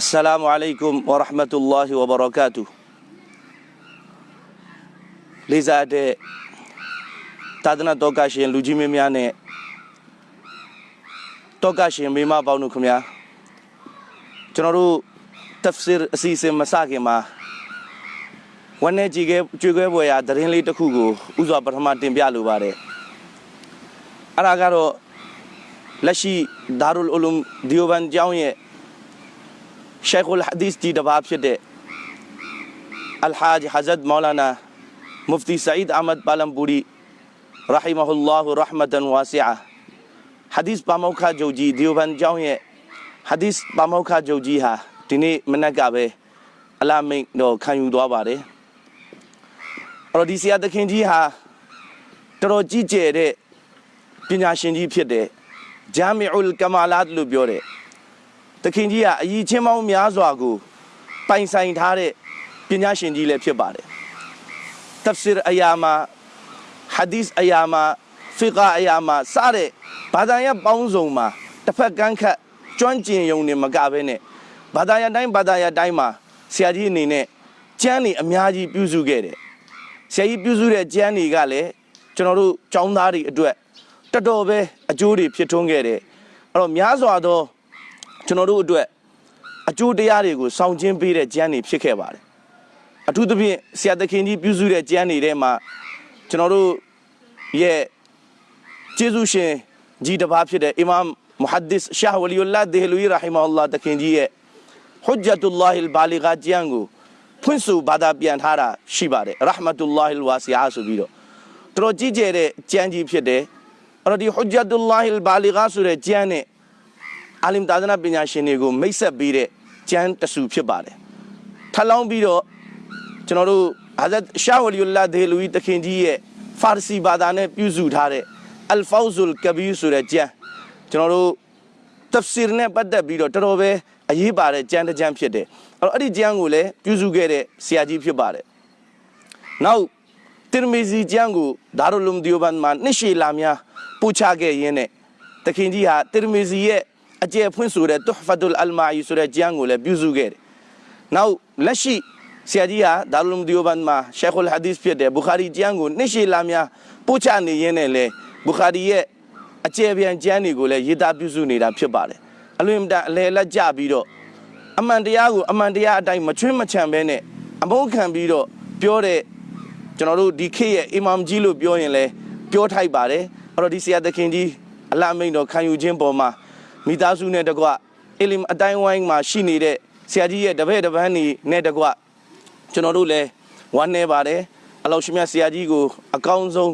السلام عليكم ورحمة الله وبركاته လေးစားတဲ့သာသနာတော်ကရှင်လူကြီးမင်းများနဲ့တော်ကရှင်မိမပေါင်းတို့ခင်ဗျာကျွန်တော်တို့ tafsir အစီအစဉ်မစခင်မှာဝန်내ကြည်ခဲ့ကြွေခွဲပွဲရာသတင်းလေးတစ်ခုကိုဥစွာပထမတင်ပြလိုပါတယ်အဲ့ဒါကတော့လက်ရှိဒါရုလ်အူလုံဒီယိုဘန်ကျောင်းရဲ့ ရှိုက်ခ်အလ်ဟာဒီသ်ဒီတပါဖြစ်တဲ့အလ်ဟာဂျ်ဟာဇတ်မောလာနာမူဖတီဆာအီဒ်အာမတ်ပါလမ်ပူရီရာဟီမဟူလာဟူရဟမတန်ဝါစီအာဟာဒီသ်ပါမောက်ခဂျုတ်ကြီးဒီယိုဘန်ကျောင်းရဲ့ဟာဒီသ်ပါမောက်ခဂျုတ်ကြီးဟာဒီနေ့မနက်ကပဲအလာမိတ်တော့ခံယူသွားပါတယ်အဲ့တော့ဒီဆရာသခင်ကြီးဟာတော်တော်ကြီးကျယ်တဲ့ပညာရှင်ကြီးဖြစ်တဲ့ဂျာမီအူလ်ကမာလတ်လို့ပြောတဲ့ သခင်ကြီးကအည်ချင်းပေါင်းများစွာကိုပိုင်ဆိုင်ထားတဲ့ပညာရှင်ကြီးလည်းဖြစ်ပါတယ် tafsir အရာမှာ hadith အရာမှာ fiqh အရာမှာစတဲ့ဘာသာရပ်ပေါင်းစုံမှာတစ်ဖက်ကန်းခတ်ကျွမ်းကျင်ယုံနေမကဘဲနဲ့ဘာသာရပ်တိုင်းဘာသာရပ်တိုင်းမှာဆရာကြီးအနေနဲ့ကျမ်းနေအများကြီးပြုစုခဲ့တယ်ဆရာကြီးပြုစုတဲ့ကျမ်းတွေကလည်းကျွန်တော်တို့ចောင်းသားတွေအတွက်တော်တော်ပဲအကျိုးတွေဖြစ်ထွန်းခဲ့တယ်အဲ့တော့များစွာသော ကျွန်တော်တို့အတွက်အကျိုးတရားတွေကိုစောင့်ကျင်းပေးတဲ့ကျမ်းတွေဖြစ်ခဲ့ပါတယ်အထူးသဖြင့်ဆရာသခင်ကြီးပြုစုတဲ့ကျမ်းတွေထဲမှာကျွန်တော်တို့ရဲ့ကျေးဇူးရှင်ကြီးတစ်ပါးဖြစ်တဲ့အီမမ်မုဟဒ်ဒစ်ရှာဝလီယူလာဒေဟလူရီရာဟီမာအလ္လာဟ်တခင်ကြီးရဲ့ဟွဂျ္ဂျတ်ူလာဟီလ်ဘာလီဂါကျမ်းကိုဖွင့်ဆိုဘာသာပြန်ထားတာရှိပါတယ်ရဟမတူလာဟီလ်ဝါစီအာဆိုပြီးတော့တော်တော်ကြီးကျယ်တဲ့ကျမ်းကြီးဖြစ်တယ်အဲ့တော့ဒီဟွဂျ္ဂျတ်ူလာဟီလ်ဘာလီဂါဆိုတဲ့ကျမ်းနဲ့ အာလင်တာဇနာပညာရှင်တွေကိုမိတ်ဆက်ပေးတဲ့ကျမ်းတဆူဖြစ်ပါတယ်ထပ်လောင်းပြီးတော့ကျွန်တော်တို့ဟာဇတ်ရှာဝလီယူလာဒေဟလူရီတခင်ကြီးရဲ့ဖာရစီဘာသာနဲ့ပြုစုထားတဲ့အလ်ဖောဇ်လ်ကဘီဆိုတဲ့ကျမ်းကျွန်တော်တို့ tafsir နဲ့ပတ်သက်ပြီးတော့တော်တော်ပဲအရေးပါတဲ့ကျမ်းတစ်ကျမ်းဖြစ်တယ်အဲ့တော့အဲ့ဒီကျမ်းကိုလည်းပြုစုခဲ့တဲ့ဆရာကြီးဖြစ်ပါတယ်နောက်တီရမီဇီကျမ်းကိုဒါရုလုံဒီယိုဘန်မှာနှစ်ရှည်လာများပို့ချခဲ့ရင်းနဲ့တခင်ကြီးဟာတီရမီဇီရဲ့ အကျယ်ဖွင့်ဆိုတဲ့တူဟ်ဖတ်ဒူလ်အလ်မာအီဆိုတဲ့ကျမ်းကိုလည်းပြုစုခဲ့တယ်နောက်လက်ရှိဆရာကြီးဟာဒါရုလုံဒီယိုဘန်မှာရှေခ်အလ်ဟာဒီစ်ဖြစ်တဲ့ဘူခါရီကျမ်းကိုနှစ်ရှည်လာများပို့ချနေရင်းနဲ့လေဘူခါရီရဲ့အကျယ်ပြန်ကျမ်းတွေကိုလည်းရေးသားပြုစုနေတာဖြစ်ပါတယ်အလွန်တန်အလဲလက်ကြပြီးတော့အမှန်တရားကိုအမှန်တရားအတိုင်းမချွင်းမချန်ပဲနဲ့အမုန်းခံပြီးတော့ပြောတဲ့ကျွန်တော်တို့ဒီခေတ်ရဲ့အီမမ်ကြီးလို့ပြောရင်လည်းပြောထိုက်ပါတယ်အဲ့တော့ဒီဆရာသခင်ကြီးအလအမိန်တော်ခံယူခြင်းပေါ်မှာ မိသားစုနဲ့တကွအီလမ်အတိုင်းဝိုင်းမှာရှိနေတဲ့ဆရာကြီးရဲ့တပည့်တပန်းနေနဲ့တကွကျွန်တော်တို့လည်းဝမ်းနေပါတယ်အလောရှိမြတ်ဆရာကြီးကိုအကောင်းဆုံး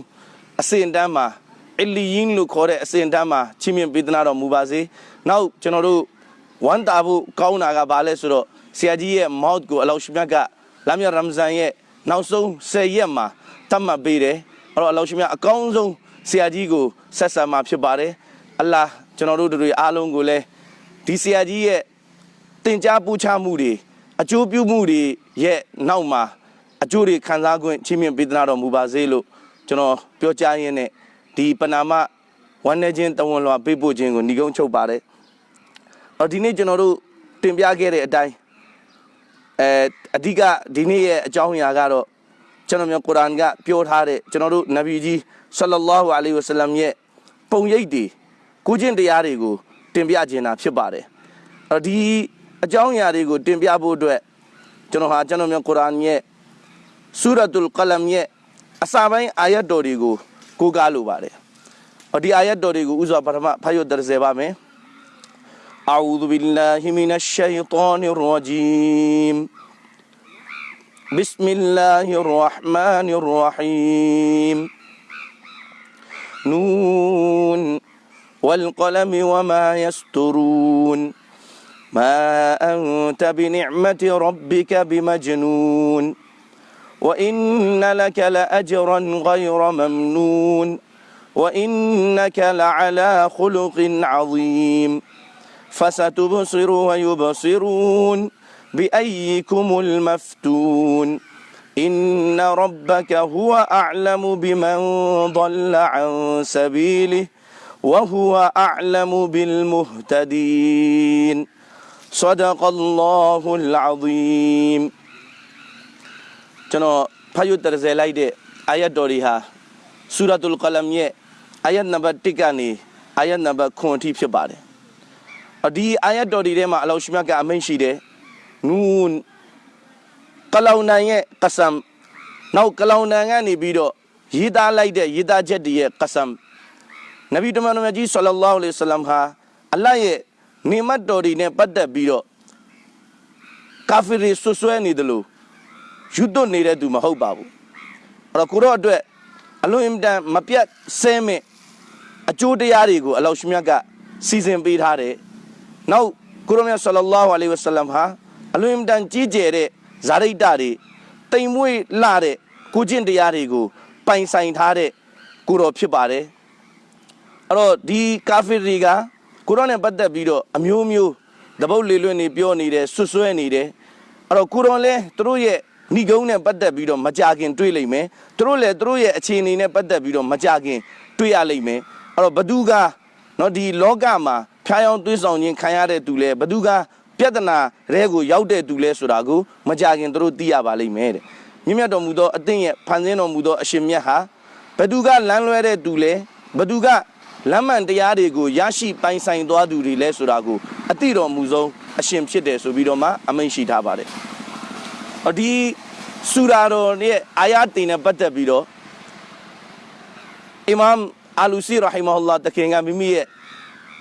အစင်တန်းမှာအလီယင်းလို့ခေါ်တဲ့အစင်တန်းမှာချီးမြှင့်ပေးသနာတော်မူပါစေ။နောက်ကျွန်တော်တို့ဝမ်းတာဖို့ကောင်းတာကဘာလဲဆိုတော့ဆရာကြီးရဲ့ mouth ကိုအလောရှိမြတ်ကလာမြတ်ရမ်ဇန်ရဲ့နောက်ဆုံး10ရက်မှာတတ်မှတ်ပေးတယ်။အဲ့တော့အလောရှိမြတ်အကောင်းဆုံးဆရာကြီးကိုဆက်ဆံမှာဖြစ်ပါတယ်။ အလ္လာကျွန်တော်တို့တွေအားလုံးကိုလည်းဒီဆရာကြီးရဲ့တင် जा ပူချမှုတွေအကျိုးပြုမှုတွေရဲ့နောက်မှာအကျိုးတွေခံစား권ချီးမြှင့်ပေးသနာတော်မူပါစေလို့ကျွန်တော်ပြောကြားရင်းနဲ့ဒီပနာမဝမ်းနေခြင်းတဝန်လွှာပေးပို့ခြင်းကိုညီကုန်းချုပ်ပါတယ်။အော်ဒီနေ့ကျွန်တော်တို့တင်ပြခဲ့တဲ့အတိုင်းအဲအဓိကဒီနေ့ရဲ့အကြောင်းအရာကတော့ကျွန်တော်မျိုးကုရ်အာန်ကပြောထားတဲ့ကျွန်တော်တို့နဗီကြီးဆလ္လာလာဟူအလိုင်ဝဆလမ်ရဲ့ပုံရိပ်တွေ ကိုကျင့်တရားတွေကိုတင်ပြခြင်းတာဖြစ်ပါတယ်။အော်ဒီအကြောင်းအရာတွေကိုတင်ပြဖို့အတွက်ကျွန်တော်ဟာကျွန်တော်မျိုးကုရ်အာန်ရဲ့ဆူရတ်တုလ်ကလမ်ရဲ့အစာပိုင်းအာယတ်တော်တွေကိုကိုးကားလိုပါတယ်။ဒီအာယတ်တော်တွေကိုဥစွာပထမဖတ်ရတဲ့စေပါမယ်။ أعوذ بالله من الشيطان الرجيم بسم الله الرحمن الرحيم نون والقلم وما يسترون. ما أنت بنعمة ربك بمجنون. وإن لك لأجرا غير ممنون. وإنك لعلى خلق عظيم. فستبصر ويبصرون بأيكم المفتون. إن ربك هو أعلم بمن ضل عن سبيله. وهو أعلم بالمهتدين صدق الله العظيم ကျွန်တော်ဖတ်ရတရဇယ်လိုက်တဲ့အာယတ်တော်တွေဟာဆူရတ်ုလ်ကလမ်ရဲ့အာယတ်နံပါတ်1ကနေအာယတ်နံပါတ်9အထိဖြစ်ပါတယ်။အဒီအာယတ်တော်တွေထဲမှာအလောရှိမြတ်ကအမိန့်ရှိတယ်။နူန်ကလောင်နန်ရဲ့ကဆမ်နောက်ကလောင်နန်ကနေပြီးတော့ရေးသားလိုက်တဲ့ရေးသားချက်တွေရဲ့ကဆမ် နဗီတမန်တော်မြတ်ကြီးဆလ္လာလဟ်အလိုင်းဝါဆလမ်ဟာအလ္လာဟ်ရဲ့နေမတ်တော်တွေနဲ့ပတ်သက်ပြီးတော့ကာဖီတွေဆွဆွဲနေတယ်လို့ယူသွနေတဲ့သူမဟုတ်ပါဘူးအဲ့တော့ကိုတော့အတွက်အလွန်အင်မတန်မပြတ်ဆဲမဲ့အကျိုးတရားတွေကိုအလောရှမြတ်ကစီစဉ်ပေးထားတယ်နောက်ကိုရောမြတ်ဆလ္လာလဟ်အလိုင်းဝဆလမ်ဟာအလွန်အင်မတန်ကြီးကျယ်တဲ့ဇာရိတတွေတိမ်မွေ့လှတဲ့ကိုကျင့်တရားတွေကိုပိုင်ဆိုင်ထားတဲ့ကိုတော်ဖြစ်ပါတယ် အဲ့တော့ဒီကာဖီတွေကကိုရောနဲ့ပတ်သက်ပြီးတော့အမျိုးမျိုးတပုတ်လေလွတ်နေပြောနေတယ်ဆွဆွဲနေတယ်အဲ့တော့ကိုရွန်လဲသူတို့ရဲ့ဏိဂုံးနဲ့ပတ်သက်ပြီးတော့မကြခင်တွေ့လိမ့်မယ်သူတို့လည်းသူတို့ရဲ့အခြေအနေနဲ့ပတ်သက်ပြီးတော့မကြခင်တွေ့ရလိမ့်မယ်အဲ့တော့ဘသူကနော်ဒီလောကမှာဖျားယောင်းသွေးဆောင်ခြင်းခံရတဲ့သူလဲဘသူကပြဿနာရဲကိုရောက်တဲ့သူလဲဆိုတာကိုမကြခင်သူတို့သိရပါလိမ့်မယ်တဲ့မြင့်မြတ်တော်မူသောအသင်ရဲ့ဖန်ဆင်းတော်မူသောအရှင်မြတ်ဟာဘသူကလမ်းလွဲတဲ့သူလဲဘသူက လမ်းမှန်တရားတွေကိုရရှိပိုင်ဆိုင်သွားသူတွေလဲဆိုတာကိုအတိတော်မူဆုံးအရှင်ဖြစ်တယ်ဆိုပြီးတော့မှအမိန့်ရှိထားပါတယ်အဒီဆူရာတော်ရဲ့အာယတ်တင်နဲ့ပတ်သက်ပြီးတော့အီမမ်အာလူစီရဟီမဟူလာတခင်ကမိမိရဲ့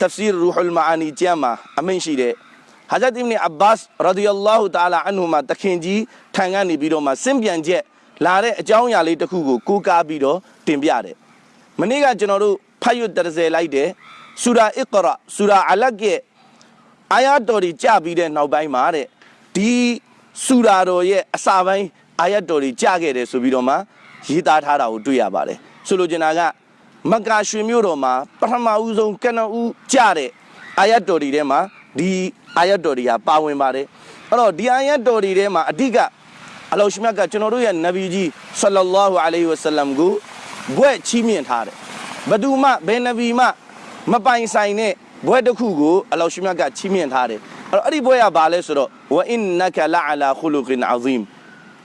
tafsir ruhul maani ကျမ်းမှာအမိန့်ရှိတဲ့ဟာဇတ်အစ်ဘ်အဘတ်ရာဒီယလ္လာဟူတာလာအန်ဟူမှာတခင်ကြီးထံကနေပြီးတော့မှစင်ပြန်ချက်လာတဲ့အကြောင်းအရာလေးတစ်ခုကိုကိုးကားပြီးတော့တင်ပြတယ်မနေ့ကကျွန်တော်တို့ ဖတ်ရွတ်တရဇယ်လိုက်တဲ့ဆူရာအစ်ကရာဆူရာအလတ်ရဲ့အာယတ်တော်ကြီးကြပြီးတဲ့နောက်ပိုင်းမှာတဲ့ဒီဆူရာတော်ရဲ့အစာပိုင်းအာယတ်တော်ကြီးကြခဲ့တယ်ဆိုပြီးတော့မှရေးသားထားတာကိုတွေ့ရပါတယ်ဆိုလိုချင်တာကမက္ကာရွှေမြို့တော်မှာပထမဦးဆုံးကနဦးကြတဲ့အာယတ်တော်ကြီးထဲမှာဒီအာယတ်တော်ကြီးဟာပါဝင်ပါတယ်အဲ့တော့ဒီအာယတ်တော်ကြီးထဲမှာအဓိကအလောရှိမြတ်ကကျွန်တော်တို့ရဲ့နဗီကြီးဆလ္လာလာဟူအလိုင်ဝဆလမ်ကိုဘွဲ့ချီးမြှင့်ထားတယ် ဘယ်သူမှဘယ်နဗီမှမပိုင်ဆိုင်တဲ့ဘွဲ့တစ်ခုကိုအလောရှိမြတ်ကချီးမြှင့်ထားတယ်အဲ့တော့အဲ့ဒီဘွဲ့ကဘာလဲဆိုတော့ဝအင်နကလာအလာခူလုကင်အဇီမ်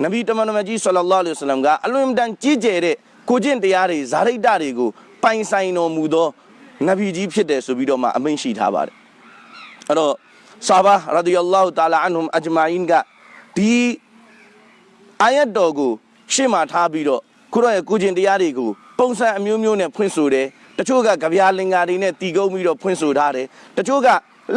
နဗီတမန်တော်မြတ်ကြီးဆလ္လာလာဟူအလိုင်ဝဆလမ်ကအလွန်တန်ကြီးကျယ်တဲ့ကိုကျင့်တရားတွေဇာရိတတွေကိုပိုင်ဆိုင်တော်မူသောနဗီကြီးဖြစ်တယ်ဆိုပြီးတော့မှအမိန့်ရှိထားပါတယ်အဲ့တော့ဆာဘာရာဒီယလာဟူတာလာအန်ဟွမ်အဂျမာအင်ကဒီအာယတ်တော်ကိုရှေ့မှာထားပြီးတော့ခုတော့ရဲ့ကုကျင်တရားတွေကို ပုံစံအမျိုးမျိုးနဲ့ဖွင့်ဆိုတယ်တချို့ကကြပြာလင်္ကာတွေနဲ့တီကုံးပြီးတော့ဖွင့်ဆိုထားတယ်တချို့က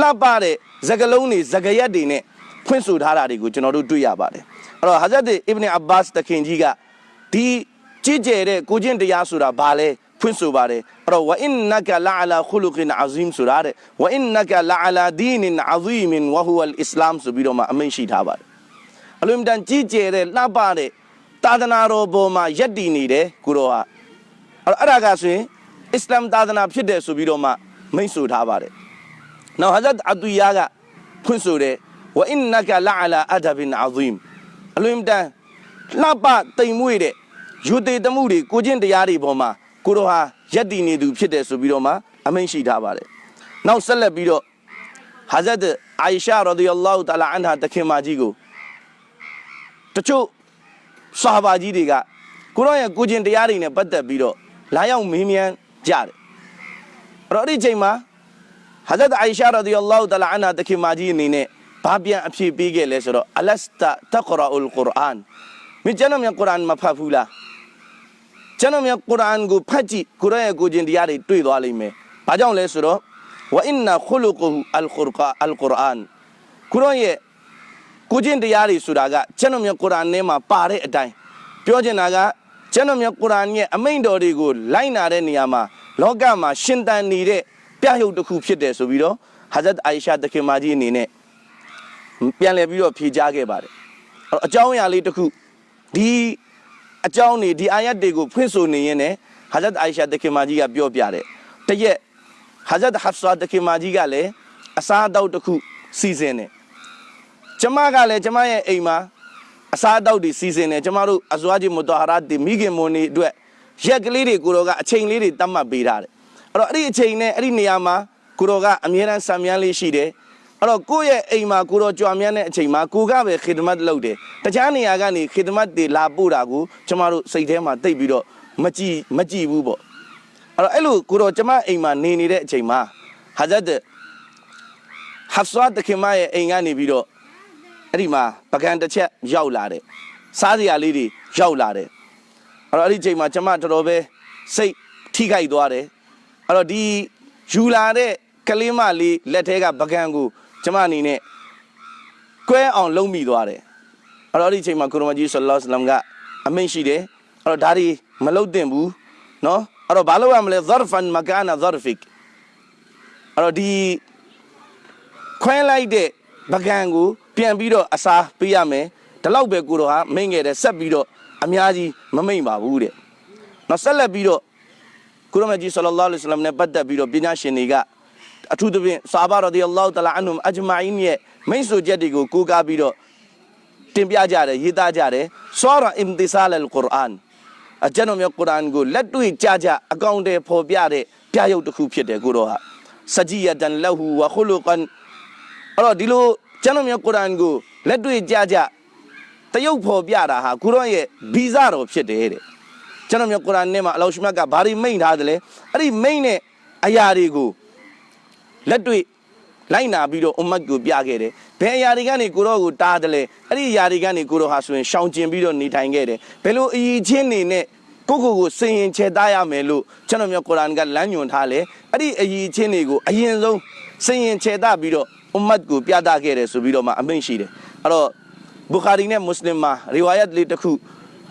လှပတဲ့ဇကလုံးတွေဇကရက်တွေနဲ့ဖွင့်ဆိုထားတာတွေကိုကျွန်တော်တို့တွေ့ရပါတယ်အဲ့တော့ဟာဇတ်အစ်ဘ်အဘတ်တခင်ကြီးကဒီကြည်ကျယ်တဲ့ကိုကျင့်တရားဆိုတာဘာလဲဖွင့်ဆိုပါတယ်အဲ့တော့ဝအင်နကလာအလာခူလုကင်အဇီမ်ဆိုတာတဲ့ဝအင်နကလာအလာဒီနင်အဇီမင်ဝဟူအလ်အစ္စလာမ်ဆိုပြီးတော့မှအမိန့်ရှိထားပါတယ်အလွန်တန်ကြီးကျယ်တဲ့လှပတဲ့သာသနာတော်ပေါ်မှာယက်တည်နေတယ်ကိုတော်ဟာအဲ့ တော့အဲ့ဒါကဆိုရင်အစ္စလာမ်သာသနာဖြစ်တယ်ဆိုပြီးတော့မှမိတ်ဆိုထားပါတယ်။နောက်ဟာဇတ်အတူယာကဖွင့်ဆိုတယ်ဝအင်နကလာအလာအဒဘင်အဇီမ်အလွန်တန်လှပတိမ်မွေ့တဲ့ယူသေးတမှုတွေကိုကျင့်တရားတွေပေါ်မှာကိုတော်ဟာယက်တည်နေသူဖြစ်တယ်ဆိုပြီးတော့မှအမိန့်ရှိထားပါတယ်။နောက်ဆက်လက်ပြီးတော့ဟာဇတ်အာယရှာရာဒီယလ္လာဟူတာလာအန်ဟာတခင်မကြီးကိုတချို့ဆာဘာကြီးတွေကကိုရောရဲ့ကိုကျင်တရားတွေနဲ့ပတ်သက်ပြီးတော့ လာရောက်မေးမြန်းကြတယ်အဲ့တော့အဲ့ဒီချိန်မှာဟာဇတ်အိုင်ရှာရာဒီယလ္လာဟူတလာအန်ဟာတခင်မကြီးအနေနဲ့ဘာပြန်အဖြေပေးခဲ့လဲဆိုတော့အလတ်တာတကရာအူလ်ကုရ်အာန်မင်းကျွန်တော်မြန်ကုရ်အာန်မဖတ်ဘူးလားကျွန်တော်မြန်ကုရ်အာန်ကိုဖတ်ကြည့်ကိုရောရဲ့ကိုကျင်တရားတွေတွေ့သွားလိမ့်မယ်ဘာကြောင့်လဲဆိုတော့ဝအင်နာခူလုကူအလ်ကုရ်အာအလ်ကုရ်အာန်ကိုရောရဲ့ကိုကျင့်တရားတွေဆိုတာကကျွန်တော်မြတ်ကုရ်အာန်ထဲမှာပါတဲ့အတိုင်းပြောချင်တာက ကျွန်တော်မြတ်ကုရ်အာန်ရဲ့အမိန့်တော်တွေကိုလိုက်နာတဲ့နေရာမှာလောကမှာရှင်သန်နေတဲ့ပြရုပ်တစ်ခုဖြစ်တယ်ဆိုပြီးတော့ဟာဇတ်အိုင်ရှာတခင်မကြီးအနေနဲ့ပြန်လည်ပြီးတော့ဖြေကြားခဲ့ပါတယ်အဲ့တော့အကြောင်းအရာလေးတစ်ခုဒီအကြောင်းနေဒီအာယတ်တွေကိုဖွင့်ဆိုနေရင်လည်းဟာဇတ်အိုင်ရှာတခင်မကြီးကပြောပြတယ်တရက်ဟာဇတ်ဟဖ်ဆာတခင်မကြီးကလည်းအစားအသောက်တစ်ခုစီစဉ်တယ်ကျမကလည်းကျမရဲ့အိမ်မှာ အစားအသောက်တွေစီစဉ်တယ်ကျမတို့အဇွာဂျီမူတဟာရတ်တွေမိခင်မွန်တွေအတွက်ရက်ကလေးတွေကိုတော့ကအချိန်လေးတွေတတ်မှတ်ပေးထားတယ်အဲ့တော့အဲ့ဒီအချိန်နဲ့အဲ့ဒီနေရာမှာကိုတော်ကအမြဲတမ်းဆံမြန်းလေးရှိတယ်အဲ့တော့ကိုယ့်ရဲ့အိမ်မှာကိုတော့ကြွားမြန်းတဲ့အချိန်မှာကိုကပဲခေတမတ်လုပ်တယ်တခြားနေရာကနေခေတမတ်တွေလာပို့တာကိုကျမတို့စိတ်ထဲမှာတိတ်ပြီးတော့မကြည်မကြည်ဘူးပေါ့အဲ့တော့အဲ့လိုကိုတော့ကျမအိမ်မှာနေနေတဲ့အချိန်မှာဟာဇတ်ဟဖ်ဆွာတခင်မရဲ့အိမ်ကနေပြီးတော့ အဲ့ဒီမှာပကံတစ်ချက်ရောက်လာတယ်စားစရာလေးတွေရောက်လာတယ်အဲ့တော့အဲ့ဒီချိန်မှာကျမတော်တော်ပဲစိတ်ထိခိုက်သွားတယ်အဲ့တော့ဒီယူလာတဲ့ကလေးမလေးလက်ထဲကပကံကိုကျမအနေနဲ့ကွဲအောင်လုံးမိသွားတယ်အဲ့တော့အဲ့ဒီချိန်မှာကုရမကြီးဆလ္လာလဟ်အလัยဟိဝါစလမ်ကအမိန့်ရှိတယ်အဲ့တော့ဒါတွေမလုတ်တင်ဘူးနော်အဲ့တော့ဘာလို့ရမလဲ zarfan makana zarfik အဲ့တော့ဒီခွဲလိုက်တဲ့ပကံကို ပြန်ပြီးတော့အစားပေးရမယ်ဒီလောက်ပဲကိုတော့ဟာမိန့်ခဲ့တယ်ဆက်ပြီးတော့အများကြီးမမိန့်ပါဘူးတဲ့နော်ဆက်လက်ပြီးတော့ကုရမကြီးဆလ္လာလဟ်အလัยဟိဝါစလမ်နဲ့ပတ်သက်ပြီးတော့ပညာရှင်တွေကအထူးသဖြင့်ဆာဘာရဒီအလ္လာဟူတလာအန်ဟွမ်အဂျမိုင်းရဲ့မိန့်ဆိုချက်တွေကိုကိုးကားပြီးတော့တင်ပြကြတယ်ရေးသားကြတယ်ဆောရာအင်တီဆာလ်ကုရ်အာန်အကျွန်တော်မြတ်ကုရ်အာန်ကိုလက်တွေ့ကြကြအကောင့်တွေပေါ်ပြတဲ့ပြရုပ်တစ်ခုဖြစ်တယ်ကိုတော့ဟာစဂျီယတန်လဟူဝခလုကန်အဲ့တော့ဒီလို ကျွန်တော်မြတ်ကုရ်အာန်ကိုလက်တွေ့ကြကြတရုပ်ပေါ်ပြတာဟာကုရ်အာန်ရဲ့ဗီဇတော်ဖြစ်တယ်တဲ့ကျွန်တော်မြတ်ကုရ်အာန်နဲ့မှာအလောရှ်မြတ်ကဘာတွေမိန့်ထားတယ်လဲအဲ့ဒီမိန့်တဲ့အရာတွေကိုလက်တွေ့လိုက်နာပြီးတော့အွမ်မတ်ကိုပြခဲ့တယ်ဘယ်အရာတွေကနေကိုတော့ကိုတားတယ်လဲအဲ့ဒီအရာတွေကနေကိုတော့ဟာဆိုရင်ရှောင်ကျင်ပြီးတော့နေထိုင်ခဲ့တယ်ဘယ်လိုအည်ချင်းနေနဲ့ကိုကိုကိုစင်ရင်ချေသားရမယ်လို့ကျွန်တော်မျိုးကုရ်အာန်ကလမ်းညွှန်ထားလဲအဲ့ဒီအည်ချင်းတွေကိုအရင်ဆုံးစင်ရင်ချေသားပြီးတော့ အွမ်မတ်ကိုပြသခဲ့တယ်ဆိုပြီးတော့မှအမိန့်ရှိတယ်အဲ့တော့ဘူခါရီနဲ့မွတ်စလင်မှာရီဝါယတ်လေးတစ်ခု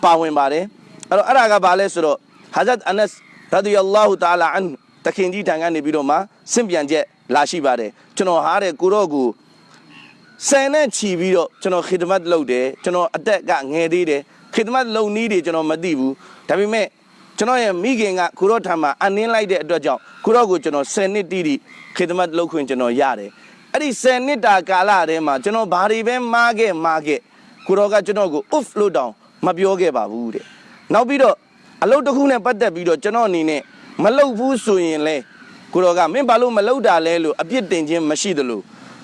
ပါဝင်ပါတယ်အဲ့တော့အဲ့ဒါကဘာလဲဆိုတော့ဟာဇတ်အနတ်ရာဒီယလ္လာဟူတာလာအန်တခင်ကြီးထံကနေပြီးတော့မှစင့်ပြန်ချက်လာရှိပါတယ်ကျွန်တော်ဟာတဲ့ကိုတော့ကိုဆယ်နဲ့ချီပြီးတော့ကျွန်တော်ခေတမတ်လုပ်တယ်ကျွန်တော်အသက်ကငယ်သေးတယ်ခေတမတ်လုံနီးတွေကျွန်တော်မသိဘူးဒါပေမဲ့ကျွန်တော်ရဲ့မိခင်ကကိုတော့ထံမှာအနင်းလိုက်တဲ့အတွက်ကြောင့်ကိုတော့ကိုကျွန်တော်10နှစ်တိတိခေတမတ်လုပ်ခွင့်ကျွန်တော်ရတယ် အဲ့ဒီ10နှစ်တာကာလထဲမှာကျွန်တော်ဘာတွေပဲမားခဲ့မားခဲ့ကိုတော့ကကျွန်တော်ကို off လို့တောင်မပြောခဲ့ပါဘူးတဲ့နောက်ပြီးတော့အလုပ်တစ်ခုနဲ့ပတ်သက်ပြီးတော့ကျွန်တော်အနေနဲ့မလုပ်ဘူးဆိုရင်လဲကိုတော်ကမင်းဘာလို့မလုပ်တာလဲလို့အပြစ်တင်ခြင်းမရှိသလို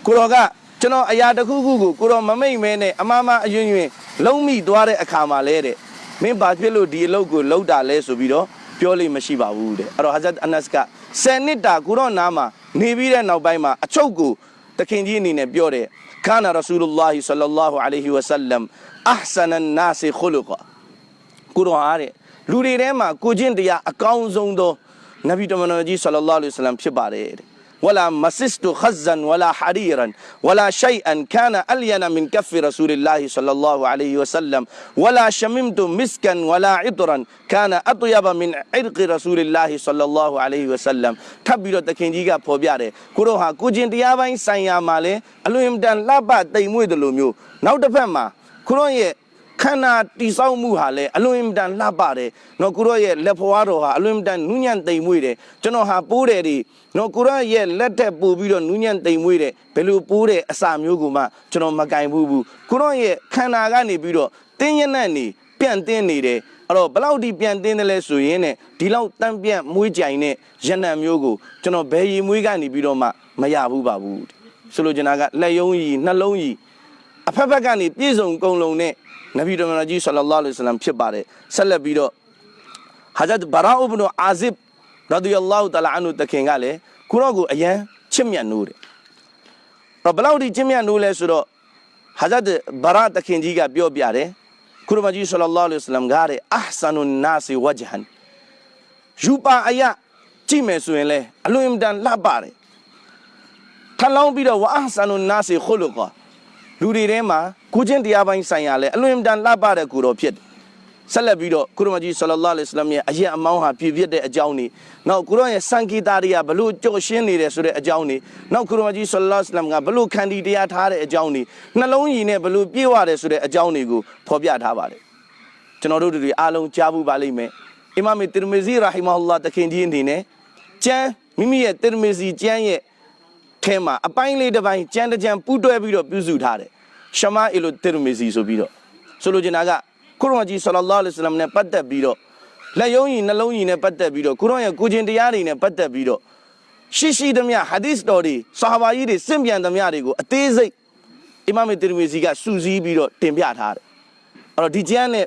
ကိုတော်ကကျွန်တော်အရာတစ်ခုခုကိုကိုတော်မမိတ်မဲနဲ့အမမအယွင်ယွင်လုံးမိသွားတဲ့အခါမှာလဲတဲ့မင်းဘာဖြစ်လို့ဒီအလုပ်ကိုလုပ်တာလဲဆိုပြီးတော့ပြောလို့မရှိပါဘူးတဲ့အဲ့တော့ဟာဇတ်အနတ်က10နှစ်တာကိုတော်နာမှာနေပြီးတဲ့နောက်ပိုင်းမှာအချုပ်ကို တခင်ကြီးအနေနဲ့ပြောတယ်ခါနာရဆူလုလာဟီဆလ္လာလာဟူအလိုင်ဟီဝဆလမ်အဟ်ဆန်န်နာစီခူလုကကိုတော်အားတဲ့လူတွေထဲမှာကိုချင်းတရားအကောင်းဆုံးသောနဗီတမန်တော်ကြီးဆလ္လာလဟ်အလိုင်ဝါဆလမ်ဖြစ်ပါတယ်တဲ့ ولا مسست خزا ولا حريرا ولا شيئا كان ألين من كف رسول الله صلى الله عليه وسلم ولا شممت مسكا ولا عطرا كان أطيب من عرق رسول الله صلى الله عليه وسلم ထပ်ပြီးတော့တခင်ကြီးကဖော်ပြတယ်ကိုတော့ဟာကိုချင်းတရားပိုင်းဆိုင်ရာမှာလဲအလွန်တန်လှပတိမ်မွေ့တယ်လို့မျိုးနောက်တစ်ဖက်မှာကိုတော့ရဲ့ ခန္ဓာတိဆောက်မှုဟာလည်းအလွန်အင်တန်လှပတယ်။နော်ကိုရော့ရဲ့လက်ဖွားတော်ဟာအလွန်အင်တန်နူးညံ့သိမ်မွေ့တယ်။ကျွန်တော်ဟာပိုးတယ်ဒီနော်ကိုရော့ရဲ့လက်ထက်ပို့ပြီးတော့နူးညံ့သိမ်မွေ့တယ်။ဘယ်လိုပိုးတယ်အစာမျိုးကိုမှကျွန်တော်မကင်ဘူးဘူး။ကိုရော့ရဲ့ခန္ဓာကနေပြီးတော့တင်းရနက်နေပြန့်တင်းနေတယ်။အဲ့တော့ဘလောက်ဒီပြန်တင်းတယ်လဲဆိုရင်ねဒီလောက်တန့်ပြန့်မွေးကြိုင်တဲ့ရနံမျိုးကိုကျွန်တော်ဘယ်ရီမွေးကနေပြီးတော့မှမရဘူးပါဘူး။ဆိုလိုချင်တာကလက်ယုံကြီးနှလုံးကြီး အဖက်ဖက်ကနေပြည့်စုံကုန်လုံးနဲ့နဗီတော်မြတ်ကြီးဆလ္လာလဟ်အလိုင်ဝါဆလမ်ဖြစ်ပါတယ်ဆက်လက်ပြီးတော့ဟာဇတ်ဘာရာအူဘ်နအာဇစ်ရဒီယလ္လာဟူတလာအန်ဟူတခင်ကလည်းကိုရော့ကိုအရန်ချစ်မြတ်နိုးတယ်တော့ဘလောက်ဒီချစ်မြတ်နိုးလဲဆိုတော့ဟာဇတ်ဘာရာတခင်ကြီးကပြောပြတယ်ကုရမကြီးဆလ္လာလဟ်အလိုင်ဝါဆလမ်ကတဲ့အာဟ်ဆန်နုနာစီဝဂျဟန်ယူပါအယကြည့်မယ်ဆိုရင်လေအလွန်အင်တန်လှပါတယ်ထလောင်းပြီးတော့ဝအာဟ်ဆန်နုနာစီခူလုကာ လူတွေထဲမှာကိုချင်းတရားပိုင်းဆိုင်ရာလဲအလွန်တန်လှပတဲ့ကိုတော်ဖြစ်တယ်ဆက်လက်ပြီးတော့ကုရမကြီးဆလ္လာလဟ်အလိုင်ဝါဆလမ်ရဲ့အရင်အမောင်းဟာပြည့်ပြည့်တဲ့အကြောင်းနေနောက်ကုရရဲ့စံဂီတာတွေကဘလို့ကြော်ရှင်းနေတယ်ဆိုတဲ့အကြောင်းနေနောက်ကုရမကြီးဆလ္လာလဟ်အလိုင်ဝါဆလမ်ကဘလို့ခန္ဒီတရားထားတဲ့အကြောင်းနေနှလုံးရည်နဲ့ဘလို့ပြည့်ဝတယ်ဆိုတဲ့အကြောင်းတွေကိုဖော်ပြထားပါတယ်ကျွန်တော်တို့တွေအားလုံးကြားဘူးပါလိမ့်မယ်အီမာမ်တီရမီဇီရာဟီမာဟူလာတခင်ကြီးအနေနဲ့ကျမ်းမိမိရဲ့တီရမီဇီကျမ်းရဲ့ထဲမှာအပိုင်းလေးတစ်ပိုင်းကျမ်းတစ်ကျမ်းပူးတွဲပြီးတော့ပြုစုထားတယ် ရှမာအီလိုတီရမီဇီဆိုပြီးတော့ဆိုလိုချင်တာကကုရ်အာန်ကြီးဆလ္လာလဟ်အလိုင်ဝါဆလမ်နဲ့ပတ်သက်ပြီးတော့လက်ယုံကြီးနှလုံးကြီးနဲ့ပတ်သက်ပြီးတော့ကုရ်အာန်ရဲ့ကိုချင်းတရားတွေနဲ့ပတ်သက်ပြီးတော့ရှိရှိသမျှဟာဒီစ်တော်တွေဆာဟာဘာကြီးတွေစင့်ပြန်သမျှတွေကိုအသေးစိတ်အီမာမ်တီရမီဇီကစူးစီးပြီးတော့တင်ပြထားတယ်အဲ့တော့ဒီကျမ်းနဲ့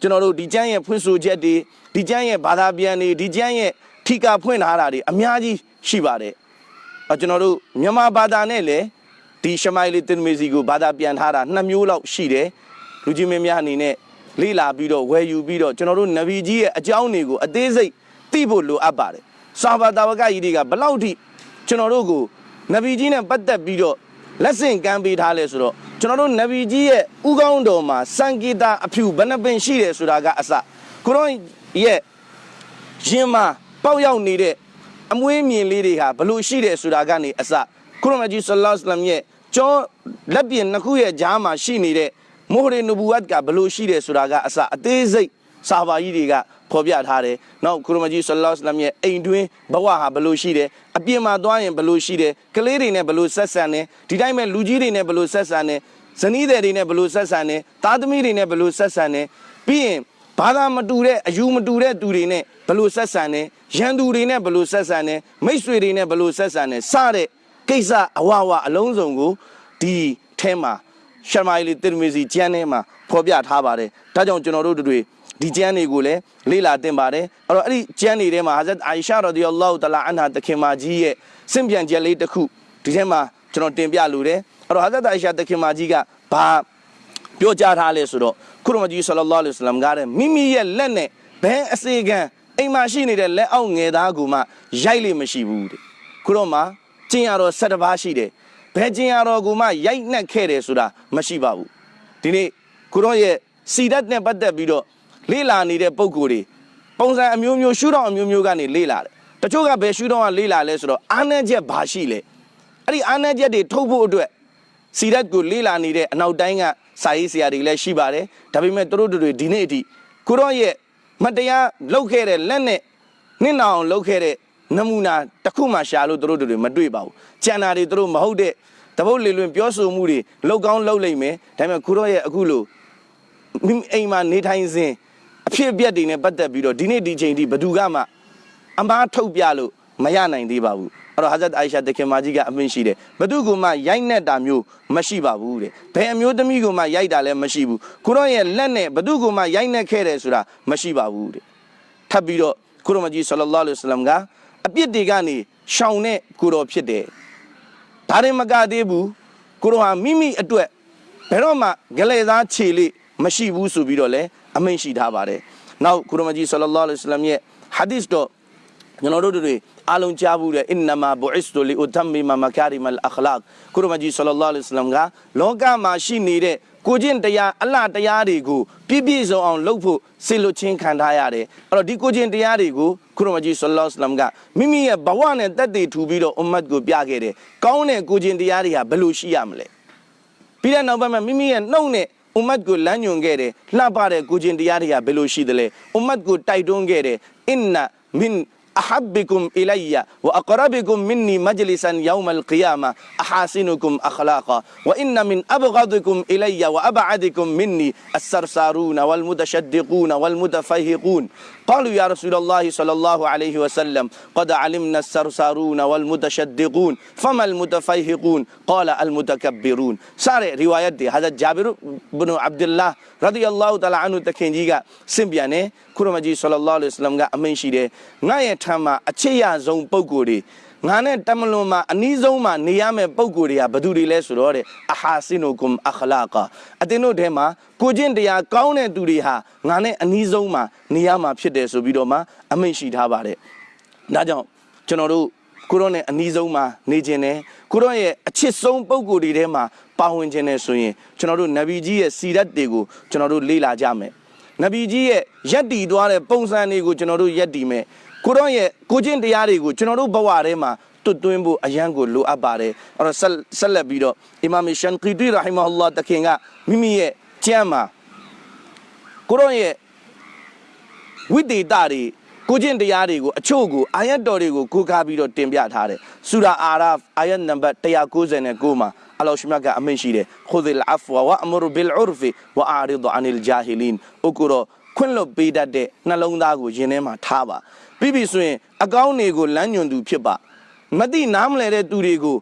ကျွန်တော်တို့ဒီကျမ်းရဲ့ဖွင့်ဆိုချက်တွေဒီကျမ်းရဲ့ဘာသာပြန်တွေဒီကျမ်းရဲ့ထိကာဖွင့်ထားတာတွေအများကြီးရှိပါတယ်အကျွန်တော်တို့မြန်မာဘာသာနဲ့လည်း ဒီရှမိုင်လီတင်မီစီကိုဘာသာပြန်ထားတာနှစ်မျိုးလောက်ရှိတယ်လူကြီးမင်းများအနေနဲ့လေ့လာပြီးတော့ဝယ်ယူပြီးတော့ကျွန်တော်တို့နဗီကြီးရဲ့အကြောင်းတွေကိုအသေးစိတ်သိဖို့လိုအပ်ပါတယ်စာဘာတာဝကကြီးတွေကဘလောက်ထိကျွန်တော်တို့ကိုနဗီကြီးနဲ့ပတ်သက်ပြီးတော့လက်ဆင့်ကမ်းပေးထားလဲဆိုတော့ကျွန်တော်တို့နဗီကြီးရဲ့ဥကောင်းတော်မှာစံဂီတာအဖြူဘယ်နှပင်ရှိတယ်ဆိုတာကအစကိုရောရဲ့ရင်မှာပေါက်ရောက်နေတဲ့အမွေးမြင်လေးတွေဟာဘလို့ရှိတယ်ဆိုတာကနေအစ ကုရမကြီးဆလ္လာလဟ်အလัยဟ်ရဲ့ကျောင်းလက်ပြင်နှစ်ခုရဲ့ကြားမှာရှိနေတဲ့မိုဟ်ရီနူဘူဝတ်ကဘလို့ရှိတယ်ဆိုတာကအစအသေးစိတ်စာပါကြီးတွေကဖော်ပြထားတယ်။နောက်ကုရမကြီးဆလ္လာလဟ်အလัยဟ်ရဲ့အိမ်တွင်းဘဝဟာဘလို့ရှိတယ်။အပြင်မှာသွားရင်ဘလို့ရှိတယ်။ကလေးတွေနဲ့ဘလို့ဆက်ဆံတယ်။ဒီတိုင်းမဲ့လူကြီးတွေနဲ့ဘလို့ဆက်ဆံတယ်။ဇနီးတွေတွေနဲ့ဘလို့ဆက်ဆံတယ်။သားသမီးတွေနဲ့ဘလို့ဆက်ဆံတယ်။ပြီးရင်ဘာသာမတူတဲ့အယူမတူတဲ့သူတွေနဲ့ဘလို့ဆက်ဆံတယ်။ရန်သူတွေနဲ့ဘလို့ဆက်ဆံတယ်။မိတ်ဆွေတွေနဲ့ဘလို့ဆက်ဆံတယ်။စတဲ့ ကိစ္စအဝဝအလုံးစုံကိုဒီထဲမှာရှမိုင်လီတင်မီစီကျမ်းထဲမှာဖော်ပြထားပါတယ်။ဒါကြောင့်ကျွန်တော်တို့တွေဒီကျမ်းတွေကိုလည်းလေ့လာသင်ပါတယ်အဲ့တော့အဲ့ဒီကျမ်းတွေထဲမှာဟာဇတ်အာအိရှာရာဒီယလ္လာဟူတလာအန်ဟာတခင်မကြီးရဲ့စင့်ပြန်ချက်လေးတစ်ခုဒီထဲမှာကျွန်တော်တင်ပြလိုတယ်အဲ့တော့ဟာဇတ်အာအိရှာတခင်မကြီးကဘာပြောကြားထားလဲဆိုတော့ခုရမကြီးဆလ္လာလဟ်အလိုင်းဝါဆလမ်ကတဲ့မိမိရဲ့လက်နဲ့ဘဲအစေခံအိမ်မှာရှိနေတဲ့လက်အောက်ငယ်သားကူမှရိုက်လိမရှိဘူးတဲ့ခုတော့မှ ကျင်ရတော့၁၇ပါးရှိတယ်ဘဲကျင်ရတော့ကူမှရိုက်နှက်ခဲ့တယ်ဆိုတာမရှိပါဘူးဒီနေ့ခုတော့ရဲ့စီဒတ်နဲ့ပတ်သက်ပြီးတော့လေ့လာနေတဲ့ပုံကိုယ်တွေပုံစံအမျိုးမျိုးရှုထောင့်အမျိုးမျိုးကနေလေ့လာတယ်တချို့ကဘယ်ရှုထောင့်ကလေ့လာလဲဆိုတော့အာဏာချက်ဘာရှိလဲအဲ့ဒီအာဏာချက်တွေထုတ်ဖို့အတွက်စီရက်ကိုလေ့လာနေတဲ့အနောက်တိုင်းကစာရေးဆရာတွေလည်းရှိပါတယ်ဒါပေမဲ့သူတို့တွေဒီနေ့အထိကိုရောရဲ့မတရားလုပ်ခဲ့တဲ့လက်နဲ့နှစ်နောင်လုပ်ခဲ့တဲ့ နမူနာတစ်ခုမှရှာလို့သူတို့တွေမတွေ့ပါဘူးကျန်တာတွေသူတို့မဟုတ်တဲ့တပုတ်လေလွင်ပြောဆိုမှုတွေလောက်ကောင်းလောက်လိမ့်မယ်ဒါပေမဲ့ကိုရောရဲ့အခုလို့မိမိအိမ်မှာနေထိုင်စဉ်အဖြစ်အပျက်တွေနဲ့ပတ်သက်ပြီးတော့ဒီနေ့ဒီချိန်ထိဘယ်သူကမှအမားထုတ်ပြလို့မရနိုင်သေးပါဘူးအဲ့တော့ဟာဇတ်အိုင်ရှာတခင်မကြီးကအမင်းရှိတယ်ဘသူကမှရိုက်နှက်တာမျိုးမရှိပါဘူးတဲ့ဘယ်အမျိုးသမီးကမှရိုက်တာလည်းမရှိဘူးကိုရောရဲ့လက်နဲ့ဘသူကမှရိုက်နှက်ခဲ့တယ်ဆိုတာမရှိပါဘူးတဲ့ထပ်ပြီးတော့ကိုရောမကြီးဆလ္လာလဟ်အလัยဟိဝါစလမ်က အပြစ်တွေကနေရှောင်တဲ့ကိုရောဖြစ်တယ်ဒါရင်မကသေးဘူးကိုရောဟာမိမိအတွက်ဘယ်တော့မှဂလေသားခြေလေးမရှိဘူးဆိုပြီးတော့လည်းအမိန့်ရှိထားပါတယ်။နောက်ကုရမကြီးဆလ္လာလဟ်အလัยဟိဝါစလမ်ရဲ့ဟာဒီစ်တော့ကျွန်တော်တို့တွေအားလုံးကြားဘူးတဲ့အင်နမာဘူအစ္စတူလီဥတမ်မီမာမကာရီမလ်အခလာကကုရမကြီးဆလ္လာလဟ်အလัยဟိဝါစလမ်ကလောကမှာရှိနေတဲ့ ကိုချင်းတရားအလှတရားတွေကိုပြည့်ပြည့်စုံအောင်လုပ်ဖို့စေလွတ်ချင်းခံထားရတယ်။အဲ့တော့ဒီကိုချင်းတရားတွေကိုကုရမကြီးဆလ္လာလဟ်အလัยဟိဝါစလမ်ကမိမိရဲ့ဘဝနဲ့တက်တည်ထူပြီးတော့အွမ်မတ်ကိုပြခဲ့တယ်။ကောင်းတဲ့ကိုချင်းတရားတွေဟာဘယ်လိုရှိရမလဲ။ပြီးတဲ့နောက်ပိုင်းမှာမိမိရဲ့နှုတ်နဲ့အွမ်မတ်ကိုလမ်းညွန်ခဲ့တယ်လှပတဲ့ကိုချင်းတရားတွေကဘယ်လိုရှိသလဲအွမ်မတ်ကိုတိုက်တွန်းခဲ့တယ်အင်နာမင် أحبكم إلي وأقربكم مني مجلسا يوم القيامة أحاسنكم أخلاقا وإن من أبغضكم إلي وأبعدكم مني السرسارون والمتشدقون والمتفهقون قالوا يا رسول الله صلى الله عليه وسلم قد علمنا السرسارون والمتشدقون فما المتفهقون قال المتكبرون سارة رواية دي هذا جابر بن عبد الله رضي الله تعالى عنه تكينجيغا سنبياني ခုရမကြီးဆလ္လာလဟ်အလိုင်းဝါဆလမ်ကအမိန့်ရှိတယ်ငါရဲ့ထံမှာအချစ်ရဆုံးပုံကိုယ်တွေ ငါနဲ့တမလွန်မှာအနီးဆုံးမှာနေရမယ့်ပုံကိုယ်တွေကဘယ်သူတွေလဲဆိုတော့တဲ့အဟာစင်နူကွမ်အခလာကာအတင်းတို့ထဲမှာကိုချင်းတရားကောင်းတဲ့သူတွေဟာငါနဲ့အနီးဆုံးမှာနေရမှာဖြစ်တယ်ဆိုပြီးတော့မှအမိန့်ရှိထားပါတယ်ဒါကြောင့်ကျွန်တော်တို့ကိုရောနဲ့အနီးဆုံးမှာနေခြင်းနဲ့ကိုရောရဲ့အချစ်ဆုံးပုံကိုယ်တွေထဲမှာပါဝင်ခြင်းနဲ့ဆိုရင်ကျွန်တော်တို့နဗီကြီးရဲ့စီရတ်တွေကိုကျွန်တော်တို့လေ့လာကြမယ်နဗီကြီးရဲ့ရက်တီသွားတဲ့ပုံစံတွေကိုကျွန်တော်တို့ရက်တီမယ် ကိုရောရဲ့ကိုချင်းတရားတွေကိုကျွန်တော်တို့ဘဝထဲမှာတွတ်သွင်းဖို့အရန်ကိုလိုအပ်ပါတယ်အဲ့တော့ဆက်လက်ပြီးတော့အီမာမ်ရှန်ကီတီရာဟီမဟူလာတခင်ကမိမိရဲ့ကျမ်းမှာကိုရောရဲ့ဝိတေတာတွေကိုချင်းတရားတွေကိုအချို့ကိုအာယတ်တော်တွေကိုကိုးကားပြီးတော့တင်ပြထားတယ်ဆူရာအာရာဖ်အာယတ်နံပါတ်199မှာအလောရှမြတ်ကအမိန့်ရှိတယ်ခုဒ်လ်အဖဝဝအမရဘီလ်ဥရ်ဖီဝအာရီဒ်အန်လ်ဂျာဟီလင်ဥကုရောခွင့်လွတ်ပေးတတ်တဲ့နှလုံးသားကိုယင်ထဲမှာထားပါ ပြီးပြီဆိုရင်အကောင်းတွေကိုလမ်းညွန်သူဖြစ်ပါမသိနားမလဲတဲ့သူတွေကို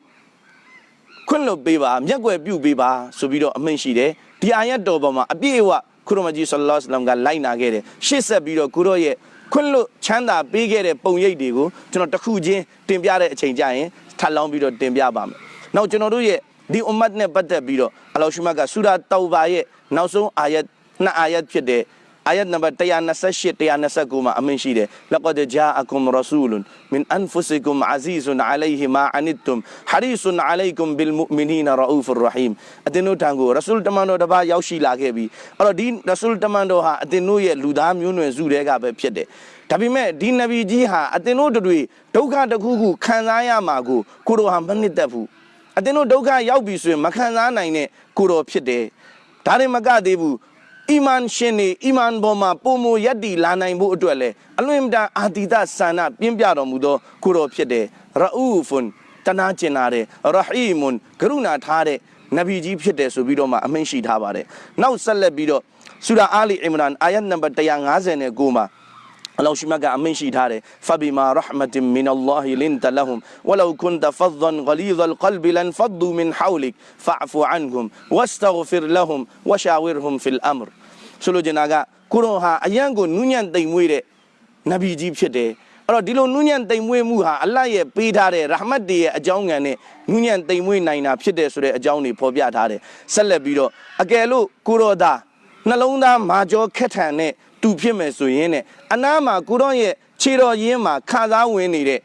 ခွင့်လွတ်ပေးပါမျက်ွယ်ပြုပေးပါဆိုပြီးတော့အမိန့်ရှိတယ်ဒီအာယတ်တော်ပေါ်မှာအပြည့်အဝခရမကြီးဆလ္လာလဟ်အလัยဟိဝါစလမ်ကလိုက်နာခဲ့တယ်ရှေ့ဆက်ပြီးတော့ကိုရော့ရဲ့ခွင့်လွတ်ချမ်းသာပေးခဲ့တဲ့ပုံရိပ်တွေကိုကျွန်တော်တစ်ခုချင်းတင်ပြတဲ့အချိန်ကြရင်ထပ်လောင်းပြီးတော့တင်ပြပါမယ်နောက်ကျွန်တော်တို့ရဲ့ဒီအွမ်မတ်နဲ့ပတ်သက်ပြီးတော့အလောရှုမတ်ကဆူရာတောဘာရဲ့နောက်ဆုံးအာယတ်နှစ်အာယတ်ဖြစ်တဲ့ အာယတ်နံပါတ်128 129မှာအမင်းရှိတယ်လကဒဂျာအကုမ်ရဆူလွန်မင်အန်ဖုဆီကုမ်အဇီဇွန်အလိုင်ဟီမာအနစ်တုမ်ဟာရီဆွန်အလိုင်ကုမ်ဘီလ်မုမီနီနရအူဖ်ရဟီမ်အတင်တို့တန်ကိုရဆူလ်တမန်တော်တပါးရောက်ရှိလာခဲ့ပြီအဲ့တော့ဒီရဆူလ်တမန်တော်ဟာအတင်တို့ရဲ့လူသားမျိုးနွယ်စုတွေကပဲဖြစ်တယ်ဒါပေမဲ့ဒီနဗီကြီးဟာအတင်တို့တွေဒုက္ခတစ်ခုခုခံစားရမှာကိုကိုရောဟာမနစ်သက်ဘူးအတင်တို့ဒုက္ခရောက်ပြီဆိုရင်မခံစားနိုင်တဲ့ကိုရောဖြစ်တယ်ဒါရင်မကသေးဘူး အီမန်ရှင်နေအီမန်ပေါ်မှာပုံမယက်တီလာနိုင်ဖို့အတွက်လဲအလွန်တန်အာတိတဆန္ဒပြင်းပြတော်မူသောကိုတော်ဖြစ်တယ်ရအူဖွန်တနာကျင်နာတယ်ရဟီမွန်ကရုဏာထားတဲ့နဗီကြီးဖြစ်တယ်ဆိုပြီးတော့မှအမိန့်ရှိထားပါတယ်နောက်ဆက်လက်ပြီးတော့ဆူရာအာလီအီမရန်အာယတ်နံပါတ်159မှာ အလောရှိမကအမင်းရှိထားတယ်ဖဘီမာရဟမတင်မင်အလ္လာဟီလင်တလဟမ်ဝလောကွန်တဖဒန်ဂလီဇ်အလ်ကလဘ်လန်ဖဒူမင်ဟောလိကဖအဖူအန်ဟမ်ဝစတဂဖီရလဟမ်ဝရှာဝီရဟမ်ဖီလ်အမရဆိုလိုချင်တာကကိုရောဟာအယံကိုနူးညံ့တိမ်မွေးတဲ့နဗီကြီးဖြစ်တယ်အဲ့တော့ဒီလိုနူးညံ့တိမ်မွေးမှုဟာအလ္လာဟ်ရဲ့ပေးထားတဲ့ရဟမတ်တရဲ့အကြောင်းငံနဲ့နူးညံ့တိမ်မွေးနိုင်တာဖြစ်တယ်ဆိုတဲ့အကြောင်းတွေဖော်ပြထားတယ်ဆက်လက်ပြီးတော့အကယ်လို့ကိုရောသားနှလုံးသားမာကြောခက်ထန်တဲ့ တူဖြစ်မယ်ဆိုရင်နဲ့အနားမှာကိုရောရဲ့ခြေတော်ရင်းမှာခါစားဝင်နေတဲ့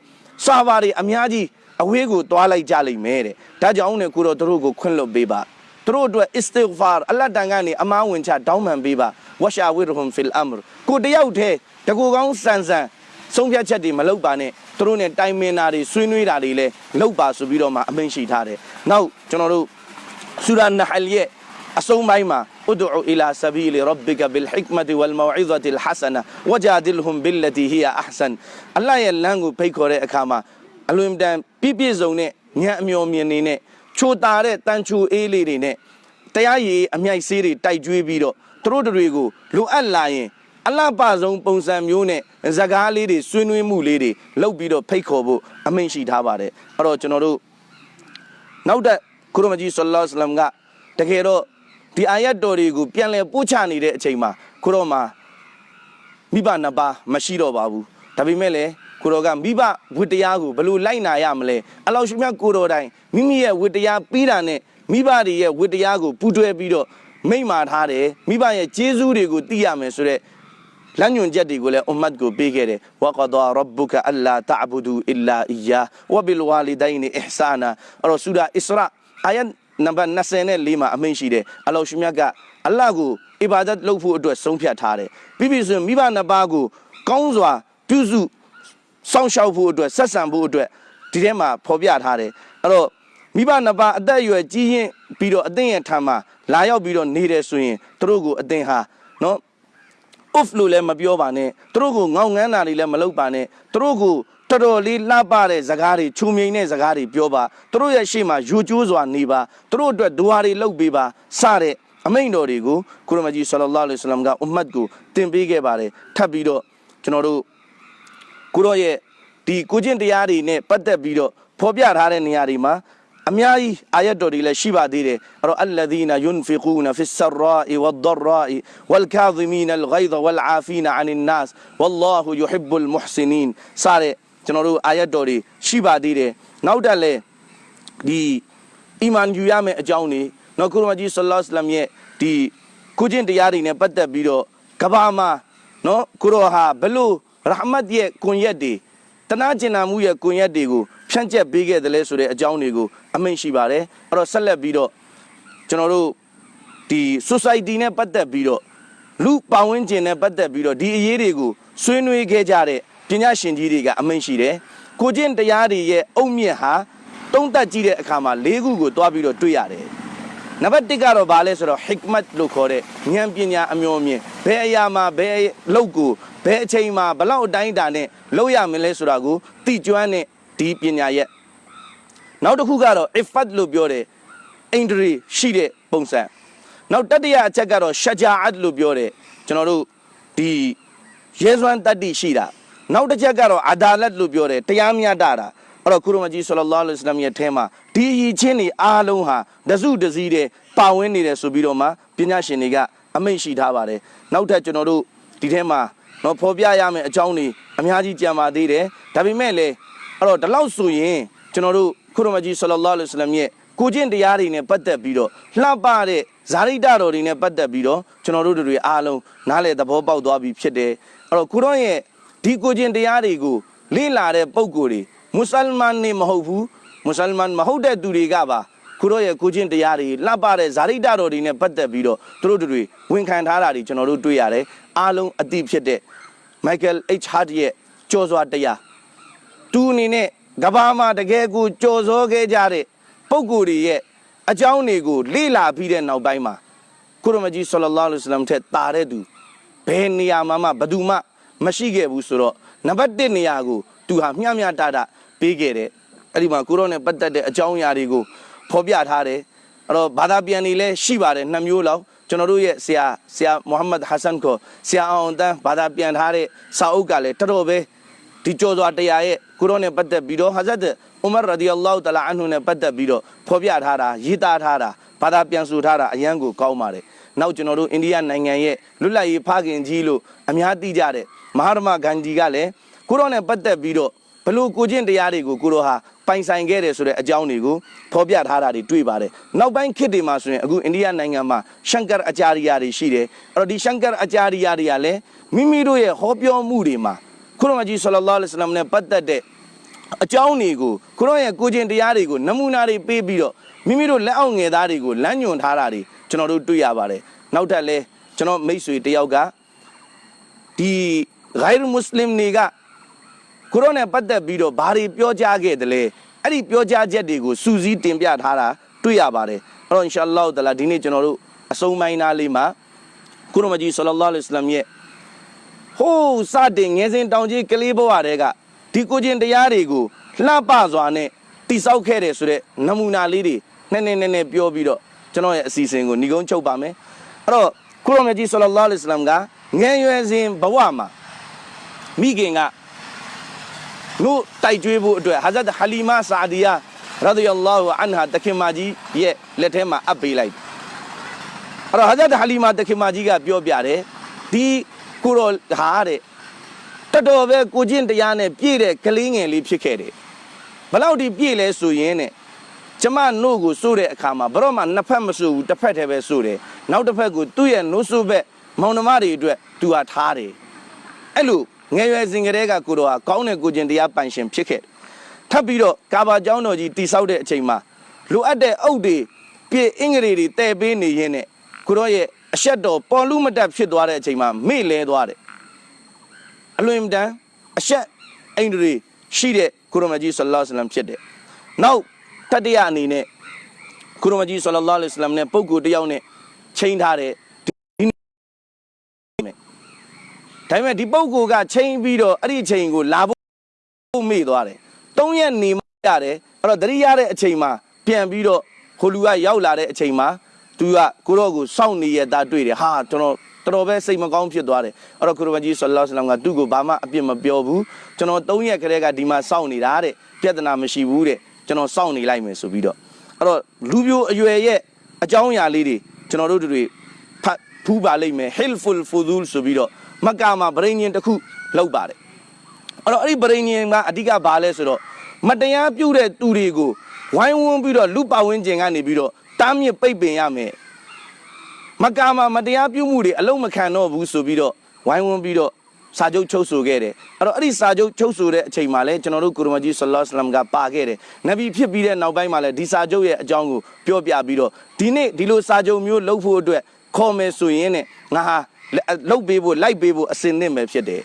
စာပါတွေအများကြီးအဝေးကိုတွားလိုက်ကြလိမ့်မယ်တဲ့ဒါကြောင့်နဲ့ကိုရောတို့ကိုခွင့်လွတ်ပေးပါသူတို့အတွက် istighfar အလတ်တန်ကနေအမားဝင်ချတောင်းပန်ပေးပါဝရှာဝိရဟွန်ဖီလ်အမရကိုတယောက်တည်းတကူကောင်းဆန်ဆန်ဆုံးဖြတ်ချက်တွေမလုပ်ပါနဲ့သူတို့ ਨੇ တိုင်မင်တာတွေဆွေးနွေးတာတွေလည်းလုပ်ပါဆိုပြီးတော့မှအမိန့်ရှိထားတယ်နောက်ကျွန်တော်တို့ဆူရာနဟလ်ရဲ့အဆုံးပိုင်းမှာ ادعو الى سبيل ربك بالحكمه والموعظه الحسنه وجادلهم بالتي هي احسن အလ္လာဟ်ရဲ့လမ်းကိုဖိတ်ခေါ်တဲ့အခါမှာအလွန်တန်ပြည့်ပြည့်စုံတဲ့ဉာဏ်အမျှော်မြင်နေနဲ့ချိုတာတဲ့တန်ချူအေးလေးတွေနဲ့တရားရည်အမြိုက်ဆေးတွေတိုက်ကျွေးပြီးတော့သူတို့တွေကိုလိုအပ်လာရင်အလှပဆုံးပုံစံမျိုးနဲ့ဇကားလေးတွေဆွေးနွေးမှုလေးတွေလုပ်ပြီးတော့ဖိတ်ခေါ်ဖို့အမိန့်ရှိထားပါတယ်အဲ့တော့ကျွန်တော်တို့နောက်တဲ့ကုရမကြီးဆလ္လာလဟ်အလัยဟိဝါစလမ်ကတကယ်တော့ ဒီအာယတ်တော်တွေကိုပြန်လည်ပို့ချနေတဲ့အချိန်မှာကိုရောမှာမိဘနှစ်ပါးမရှိတော့ပါဘူးဒါပေမဲ့လည်းကိုရောကမိဘဝတ္တရားကိုဘယ်လိုလိုက်နာရမလဲအလောက်ရှိမြတ်ကိုရောတိုင်းမိမိရဲ့ဝတ္တရားပြီးတာနဲ့မိဘတွေရဲ့ဝတ္တရားကိုပူးတွဲပြီးတော့မိန့်မာထားတယ်မိဘရဲ့ကျေးဇူးတွေကိုသိရမယ်ဆိုတော့လမ်းညွန်ချက်တွေကိုလည်းအွမ်မတ်ကိုပေးခဲ့တယ်ဝကဒါရဘ်ဘူကအလာတအဘူဒူအီလာအီယာဝဘီလ်ဝါလီဒိုင်နီအဟ်ဆာနာအဲ့တော့ဆူရာအစ္စရာအာယတ် နံပါတ်24မှာအမိန့်ရှိတယ်အလောရှိမြတ်ကအလ္လာဟ်ကိုအီဘာဒတ်လုပ်ဖို့အတွက်ဆုံးဖြတ်ထားတယ်ပြီးပြီဆိုရင်မိဘနှစ်ပါးကိုကောင်းစွာပြုစုစောင့်ရှောက်ဖို့အတွက်ဆက်ဆံဖို့အတွက်ဒီထဲမှာဖော်ပြထားတယ်အဲ့တော့မိဘနှစ်ပါးအသက်အရွယ်ကြီးရင်ပြီးတော့အသင်ရဲ့ထံမှာလာရောက်ပြီးတော့နေတယ်ဆိုရင်သူတို့ကိုအသင်ဟာနော် off လို့လည်းမပြောပါနဲ့သူတို့ကိုငေါငန်းတာတွေလည်းမလုပ်ပါနဲ့သူတို့ကို တော်တော်လေးလှပတဲ့ဇကားတွေခြုံမြိန်တဲ့ဇကားတွေပြောပါသူတို့ရဲ့ရှေ့မှာယူကျိုးစွာနေပါသူတို့အတွက်ဒွါတွေလုပ်ပေးပါစတဲ့အမိန့်တော်တွေကိုကုရမကြီးဆလ္လာလဟ်အလัยဟိဝါစလမ်ကအွမ်မတ်ကိုတင်ပေးခဲ့ပါတယ်ထပ်ပြီးတော့ကျွန်တော်တို့ကိုရောရဲ့ဒီကိုကျင့်တရားတွေနဲ့ပတ်သက်ပြီးတော့ဖော်ပြထားတဲ့နေရာတွေမှာအများကြီးအာယတ်တော်တွေလည်းရှိပါသေးတယ်အဲ့တော့အလ္လဒီနာယွန်ဖီကူနဖီဆရာအီဝဒ်ဒရာအီဝလ်ကာဇီမီနလ်ဂိုင်ဒဝလ်အာဖီနအန်နတ်ဝလ္လာဟူယူဟစ်ဘူလ်မုဟ်စနီန်စတဲ့ ကျွန်တော်တို့အာယတ်တော်တွေရှိပါသေးတယ်နောက်တက်လဲဒီအီမန်ယူရမယ့်အကြောင်းတွေနော်ကုရမကြီးဆလ္လာလဟ်အလัยဟိဝါစလမ်ရဲ့ဒီကုကျင့်တရားတွေနဲ့ပတ်သက်ပြီးတော့ကဘာမှာနော်ကုရောဟာဘလို့ရဟမတ်ရဲ့ကွန်ရက်တွေတနာကျင်နာမှုရဲ့ကွန်ရက်တွေကိုဖြန့်ကျက်ပေးခဲ့တယ်လဲဆိုတဲ့အကြောင်းတွေကိုအမိန့်ရှိပါတယ်အဲ့တော့ဆက်လက်ပြီးတော့ကျွန်တော်တို့ဒီ society နဲ့ပတ်သက်ပြီးတော့လူပတ်ဝန်းကျင်နဲ့ပတ်သက်ပြီးတော့ဒီအရေးတွေကိုဆွေးနွေးခဲ့ကြတဲ့ ပညာရှင်ကြီးတွေကအမိန့်ရှိတယ်ကိုကျင့်တရားတွေရဲ့အုံမြင့်ဟာတုံးတက်ကြည့်တဲ့အခါမှာ၄ခုကိုတွားပြီးတော့တွေ့ရတယ်နံပါတ်1ကတော့ဘာလဲဆိုတော့ hikmat လို့ခေါ်တဲ့ဉာဏ်ပညာအမျိုးမြင်ဘယ်အရာမှာဘယ်လောက်ကိုဘယ်အချိန်မှာဘလောက်အတိုင်းအတာနဲ့လောက်ရမလဲဆိုတာကိုသိကျွမ်းတဲ့ဒီပညာရဲ့နောက်တစ်ခုကတော့ ifat လို့ပြောတယ်အင်ဒရီရှိတဲ့ပုံစံနောက်တတိယအချက်ကတော့ shajaat လို့ပြောတယ်ကျွန်တော်တို့ဒီရဲစွမ်းတတ္တိရှိတာ နောက်တစ်ချက်ကတော့ adalat လို့ပြောတယ်တရားမျှတတာအဲ့တော့ကုရမကြီးဆလလောလ္လဟ်အလัยဟိဝါစလမ်ရဲ့အဲမှာဒီအရေးချင်းတွေအားလုံးဟာတစုတစည်းတဲ့ပါဝင်နေတယ်ဆိုပြီးတော့မှပညာရှင်တွေကအမိန့်ရှိထားပါတယ်နောက်ထပ်ကျွန်တော်တို့ဒီထဲမှာတော့ဖော်ပြရမယ့်အကြောင်းတွေအများကြီးကြံပါသေးတယ်ဒါပေမဲ့လည်းအဲ့တော့ဒီလောက်ဆိုရင်ကျွန်တော်တို့ကုရမကြီးဆလလောလ္လဟ်အလัยဟိဝါစလမ်ရဲ့ကိုကျင့်တရားတွေနဲ့ပတ်သက်ပြီးတော့လှပတဲ့ဇာရိတတော်တွေနဲ့ပတ်သက်ပြီးတော့ကျွန်တော်တို့တွေအားလုံးနားလည်သဘောပေါက်သွားပြီဖြစ်တယ်အဲ့တော့ကုရောရဲ့ ဒီကိုကျင့်တရားတွေကိုလေ့လာတဲ့ပုံကိုယ်တွေမွတ်စလမန်နေမဟုတ်ဘူးမွတ်စလမန်မဟုတ်တဲ့သူတွေကပါကုရောရဲ့ကိုကျင့်တရားတွေလှပတဲ့ဇာရိတတော်တွေနဲ့ပတ်သက်ပြီးတော့သူတို့တွေဝန်ခံထားတာတွေကျွန်တော်တို့တွေ့ရတယ်အားလုံးအသိဖြစ်တဲ့ Michael H. Hart ရဲ့ကြော်စွာတရားသူအနေနဲ့ကဘာမှာတကယ်ကိုကြော်စောခဲ့ကြတဲ့ပုံကိုယ်တွေရဲ့အကြောင်းတွေကိုလေ့လာပြီးတဲ့နောက်ပိုင်းမှာကုရမကြီးဆလလောလ္လဟ်အလัยဟိဝါစလမ်ထက်တာတဲ့သူဘယ်နေရာမှာမှဘယ်သူမှ မရှိခဲ့ဘူးဆိုတော့နံပါတ်1နေရာကိုသူဟာမျှမျှတတပေးခဲ့တယ်အဲ့ဒီမှာကုရောနဲ့ပတ်သက်တဲ့အကြောင်းအရာတွေကိုဖော်ပြထားတယ်အဲ့တော့ဘာသာပြန်နေလဲရှိပါတယ်နှစ်မျိုးလောက်ကျွန်တော်တို့ရဲ့ဆရာဆရာမိုဟာမက်ဟဆန်ကိုဆရာအောင်တန်းဘာသာပြန်ထားတဲ့စာအုပ်ကလည်းတော်တော်ပဲဒီကြောစွာတရားရဲ့ကုရောနဲ့ပတ်သက်ပြီးတော့ဟာဇတ်ဥမာရဒီအလ္လာဟူတလာအန်ဟူနဲ့ပတ်သက်ပြီးတော့ဖော်ပြထားတာရေးသားထားတာဘာသာပြန်ဆိုထားတာအရန်ကိုကောင်းပါတယ်နောက်ကျွန်တော်တို့အိန္ဒိယနိုင်ငံရဲ့လွတ်လပ်ရေးဖခင်ကြီးလို့အများသိကြတဲ့ မဟာရမဂန္ဒီကလည်းကုရောနဲ့ပတ်သက်ပြီးတော့ဘလို့ကိုချင်းတရားတွေကိုကိုရောဟာပိုင်ဆိုင်ခဲ့တယ်ဆိုတဲ့အကြောင်းတွေကိုဖော်ပြထားတာတွေတွေ့ပါတယ်နောက်ပိုင်းခေတ်တွေမှာဆိုရင်အခုအိန္ဒိယနိုင်ငံမှာရှန်ကာအချာရီယာတွေရှိတယ်အဲ့တော့ဒီရှန်ကာအချာရီယာတွေကလည်းမိမိတို့ရဲ့ဟောပြောမှုတွေမှာခုရမကြီးဆလလောလ္လဟ်အလัยဟိဝါစလမ်နဲ့ပတ်သက်တဲ့အကြောင်းတွေကိုခုရရဲ့ကိုကျင်တရားတွေကိုနမူနာတွေပေးပြီးတော့မိမိတို့လက်အောက်ငယ်သားတွေကိုလမ်းညွှန်ထားတာတွေကျွန်တော်တို့တွေ့ရပါတယ်နောက်ထပ်လဲကျွန်တော်မိတ်ဆွေတယောက်ကဒီ ဂိုင်ရ်မွတ်စလင်တွေကခုရနဲ့ပတ်သက်ပြီးတော့ဘာတွေပြောကြားခဲ့တယ်လဲအဲ့ဒီပြောကြားချက်တွေကိုစူးစီးတင်ပြထားတာတွေ့ရပါတယ်အဲ့တော့အင်ရှာအလ္လာဟ်တအာလာဒီနေ့ကျွန်တော်တို့အဆုံးပိုင်းသားလေးမှာခုရမကြီးဆလလောလ္လဟ်အလัยဟိဝါစလမ်ရဲ့ဟိုးစတင်ငယ်စဉ်တောင်ကြီးကလေးဘဝတဲကဒီကိုချင်းတရားတွေကိုလှပစွာနဲ့တိဆောက်ခဲ့တယ်ဆိုတော့နမူနာလေးတွေနည်းနည်းနည်းနည်းပြောပြီးတော့ကျွန်တော်ရဲ့အစီအစဉ်ကိုညီကုန်းချုပ်ပါမယ်အဲ့တော့ကုရောမြတ်ကြီးဆလလောလ္လဟ်အလัยဟိဝါစလမ်ကငယ်ရွယ်စဉ်ဘဝမှာ မိခင်ကလို့တိုက်ကြွေးဖို့အတွက်ဟာဇတ်ဟာလီမာဆာဒီယာရာဒီယလ္လာဟူအန်ဟာတခင်မကြီးရဲ့လက်ထဲမှာအပ်ပေးလိုက်အဲ့တော့ဟာဇတ်ဟာလီမာတခင်မကြီးကပြောပြတယ်ဒီကိုတော်ဟာတဲ့တော်တော်ပဲကိုချင်းတရားနဲ့ပြည့်တဲ့ကလေးငယ်လေးဖြစ်ခဲ့တယ်ဘလောက်ဒီပြည့်လဲဆိုရင်တဲ့ကျမနို့ကိုစိုးတဲ့အခါမှာဘရော့မှနှစ်ဖက်မစိုးဘူးတစ်ဖက်တည်းပဲစိုးတယ်နောက်တစ်ဖက်ကိုသူ့ရဲ့နို့စိုးဘက်မောင်နှမတွေအတွက်သူဟာထားတယ်အဲ့လို ငယ်ရွယ်စဉ်ကတည်းကကိုတော်ဟာကောင်းတဲ့ကိုချင်းတရားပိုင်ရှင်ဖြစ်ခဲ့တယ်ထပ်ပြီးတော့ကာဘာကျောင်းတော်ကြီးတိဆောက်တဲ့အချိန်မှာလိုအပ်တဲ့အုပ်တွေပြည့်အင်္ဂရီတွေတည်ပေးနေရင်းနဲ့ကိုတော်ရဲ့အဆက်တော်ပေါ်လူမတက်ဖြစ်သွားတဲ့အချိန်မှာမေ့လဲသွားတယ်အလွန်တန်အဆက်အိန္ဒြေရှိတဲ့ကုရမကြီးဆလ္လာလ္လဟ်အလัยဟိဝါစလမ်ဖြစ်တယ်နောက်တတိယအနေနဲ့ကုရမကြီးဆလ္လာလ္လဟ်အလัยဟိဝါစလမ်နဲ့ပုဂ္ဂိုလ်တစ်ယောက်နဲ့ချိန်ထားတဲ့ဒီ ဒါပေမဲ့ဒီပုဂ္ဂိုလ်ကချိန်ပြီးတော့အဲ့ဒီချိန်ကိုလာဖို့မေ့သွားတယ်သုံးရက်နေမှရတယ်အဲ့တော့တတိယတဲ့အချိန်မှာပြန်ပြီးတော့ဟိုလူကရောက်လာတဲ့အချိန်မှာသူကကိုတော့ကိုစောင့်နေရတာတွေ့တယ်ဟာကျွန်တော်တော်တော်ပဲစိတ်မကောင်းဖြစ်သွားတယ်အဲ့တော့ကုရမကြီးဆလ္လာလ္လဟ်အလัยဟိဝါစလမ်ကသူ့ကိုဘာမှအပြစ်မပြောဘူးကျွန်တော်၃ရက်ခရဲကဒီမှာစောင့်နေတာတဲ့ပြဿနာမရှိဘူးတဲ့ကျွန်တော်စောင့်နေလိုက်မယ်ဆိုပြီးတော့အဲ့တော့လူပြိုအရွယ်ရဲ့အကြောင်းအရာလေးတွေကျွန်တော်တို့တွေဖတ်ဖူးပါလိမ့်မယ် helpful fuzul ဆိုပြီးတော့ မက္ကာမှာဗရိညင်တစ်ခုလောက်ပါတယ်အဲ့တော့အဲ့ဒီဗရိညင်ကအဓိကဘာလဲဆိုတော့မတရားပြုတဲ့သူတွေကိုဝိုင်းဝန်းပြီးတော့လူပဝင်းကျင်ကနေပြီးတော့တားမြစ်ပိတ်ပင်ရမယ်မက္ကာမှာမတရားပြုမှုတွေအလုံးမခံတော့ဘူးဆိုပြီးတော့ဝိုင်းဝန်းပြီးတော့စာချုပ်ချုပ်ဆိုခဲ့တယ်အဲ့တော့အဲ့ဒီစာချုပ်ချုပ်ဆိုတဲ့အချိန်မှာလဲကျွန်တော်တို့ကုရမကြီးဆလ္လာလ္လဟ်အလัยဟိဝါစလမ်ကပါခဲ့တယ်နဗီဖြစ်ပြီးတဲ့နောက်ပိုင်းမှာလဲဒီစာချုပ်ရဲ့အကြောင်းကိုပြောပြပြီးတော့ဒီနေ့ဒီလိုစာချုပ်မျိုးလုပ်ဖို့အတွက်ခေါ်မယ်ဆိုရင်ねငါဟာ လုတ်ပေးဖို့လိုက်ပေးဖို့အစင်သင့်ပဲဖြစ်တယ်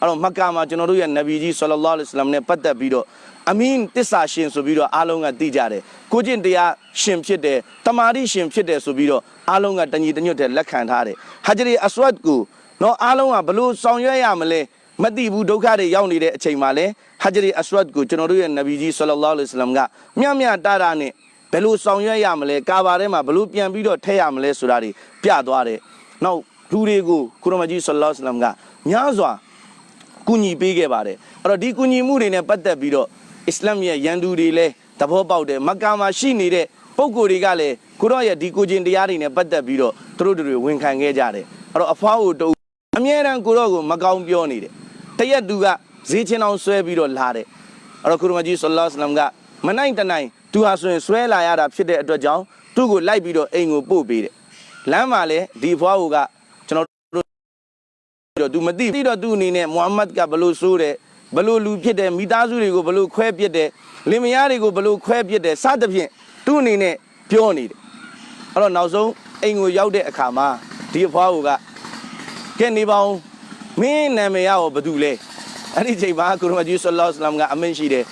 အဲ့တော့မက္ကာမှာကျွန်တော်တို့ရဲ့နဗီကြီးဆလ္လာလ္လဟ်အလัยဟိဝါစလမ်နဲ့ပတ်သက်ပြီးတော့အမင်းတစ္ဆာရှင်ဆိုပြီးတော့အားလုံးကသိကြတယ်ကိုကျင့်တရားရှင်ဖြစ်တယ်တမာတိရှင်ဖြစ်တယ်ဆိုပြီးတော့အားလုံးကတညီတညွတ်တဲ့လက်ခံထားတယ်ဟာဂျရီအဆွတ်ကိုနော်အားလုံးကဘလို့ဆောင်ရွက်ရမလဲမသိဘူးဒုက္ခတွေရောက်နေတဲ့အချိန်မှာလဲဟာဂျရီအဆွတ်ကိုကျွန်တော်တို့ရဲ့နဗီကြီးဆလ္လာလ္လဟ်အလัยဟိဝါစလမ်ကမြတ်မြတ်တာတာနဲ့ဘယ်လိုဆောင်ရွက်ရမလဲကာဘာထဲမှာဘလို့ပြန်ပြီးတော့ထည့်ရမလဲဆိုတာတွေပြသွားတယ်နောက် လူတွေကိုကုရမကြီးဆလ္လာလ္လဟ်အလัยဟိဝါစလမ်ကများစွာကူညီပေးခဲ့ပါတယ်အဲ့တော့ဒီကူညီမှုတွေနဲ့ပတ်သက်ပြီးတော့အစ္စလာမ်ရဲ့ရန်သူတွေလည်းသဘောပေါက်တယ်မက္ကာမှာရှိနေတဲ့ပုံကိုယ်တွေကလည်းကိုရော့ရဲ့ဒီကိုချင်းတရားတွေနဲ့ပတ်သက်ပြီးတော့သူတို့တွေဝန်ခံခဲ့ကြတယ်အဲ့တော့အဖွားကိုတူအမြဲတမ်းကိုရော့ကိုမကောင်းပြောနေတယ်တရက်သူကဈေးချင်းအောင်ဆွဲပြီးတော့လာတယ်အဲ့တော့ကုရမကြီးဆလ္လာလဟ်အလัยဟိဝါစလမ်ကမနိုင်တနိုင်သူဟာဆိုရင်ဆွဲလာရတာဖြစ်တဲ့အတွက်ကြောင့်သူ့ကိုလိုက်ပြီးတော့အိမ်ကိုပို့ပေးတယ်လမ်းမှာလည်းဒီအဖွားကိုကကျွန်တော်တို့ တော့ तू မသိသိတော့ तू အနေနဲ့မုဟမ္မဒ်ကဘလို့ဆိုးတယ်ဘလို့လူဖြစ်တယ်မိသားစုတွေကိုဘလို့ခွဲပစ်တယ်လင်မယားတွေကိုဘလို့ခွဲပစ်တယ်စသဖြင့် तू အနေနဲ့ပြောနေတယ်အဲ့တော့နောက်ဆုံးအိမ်ကိုရောက်တဲ့အခါမှာဒီအဖွားကကဲနေပါဦးမင်းနာမည်ရောဘာတူလဲအဲ့ဒီချိန်မှာကုရမကြီးဆလ္လာလဟ်အလัยဟိဝါစလမ်ကအမင်းရှိတယ်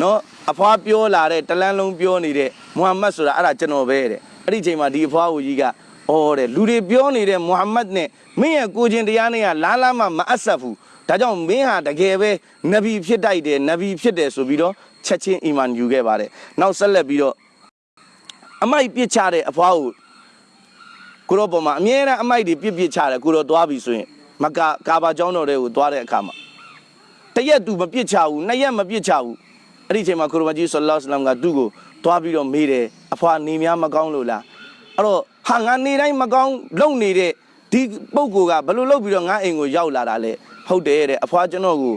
နော်အဖွားပြောလာတဲ့တလန်းလုံးပြောနေတဲ့မုဟမ္မဒ်ဆိုတာအဲ့ဒါကျွန်တော်ပဲတဲ့အဲ့ဒီချိန်မှာဒီအဖွားကိုကြီး က။အော်တဲ့လူတွေပြောနေတဲ့မုဟမ္မဒ်နဲ့မင်းရဲ့ကိုချင်းတရားနဲ့ကလားလားမှမအပ်ဆက်ဘူး။ဒါကြောင့်မင်းဟာတကယ်ပဲနဗီဖြစ်တိုက်တယ်နဗီဖြစ်တယ်ဆိုပြီးတော့ချက်ချင်းအီမန်ယူခဲ့ပါတယ်။နောက်ဆက်လက်ပြီးတော့အမိုက်ပြစ်ချတဲ့အဖွားကိုကိုရောပေါ်မှာအမြဲတမ်းအမိုက်တွေပြစ်ပြစ်ချတယ်ကိုရောသွားပြီဆိုရင်မကာကာဘာကျောင်းတော်တွေကိုသွားတဲ့အခါမှာတရက်သူမပြစ်ချဘူးနှစ်ရက်မပြစ်ချဘူးအဲ့ဒီအချိန်မှာကိုရောမကြီးဆလ္လာလဟ်အလိုင်းဝါဆလမ်ကသူ့ကိုသွားပြီးတော့မေးတယ်အဖွားနေများမကောင်းလို့လားအဲ့တော့ ဟာငါနေတိုင်းမကောင်းလုံနေတဲ့ဒီပုံကိုကဘယ်လိုလုပ်ပြီးတော့ငါအိမ်ကိုရောက်လာတာလဲဟုတ်တယ်တဲ့အဖွားကျွန်တော်ကို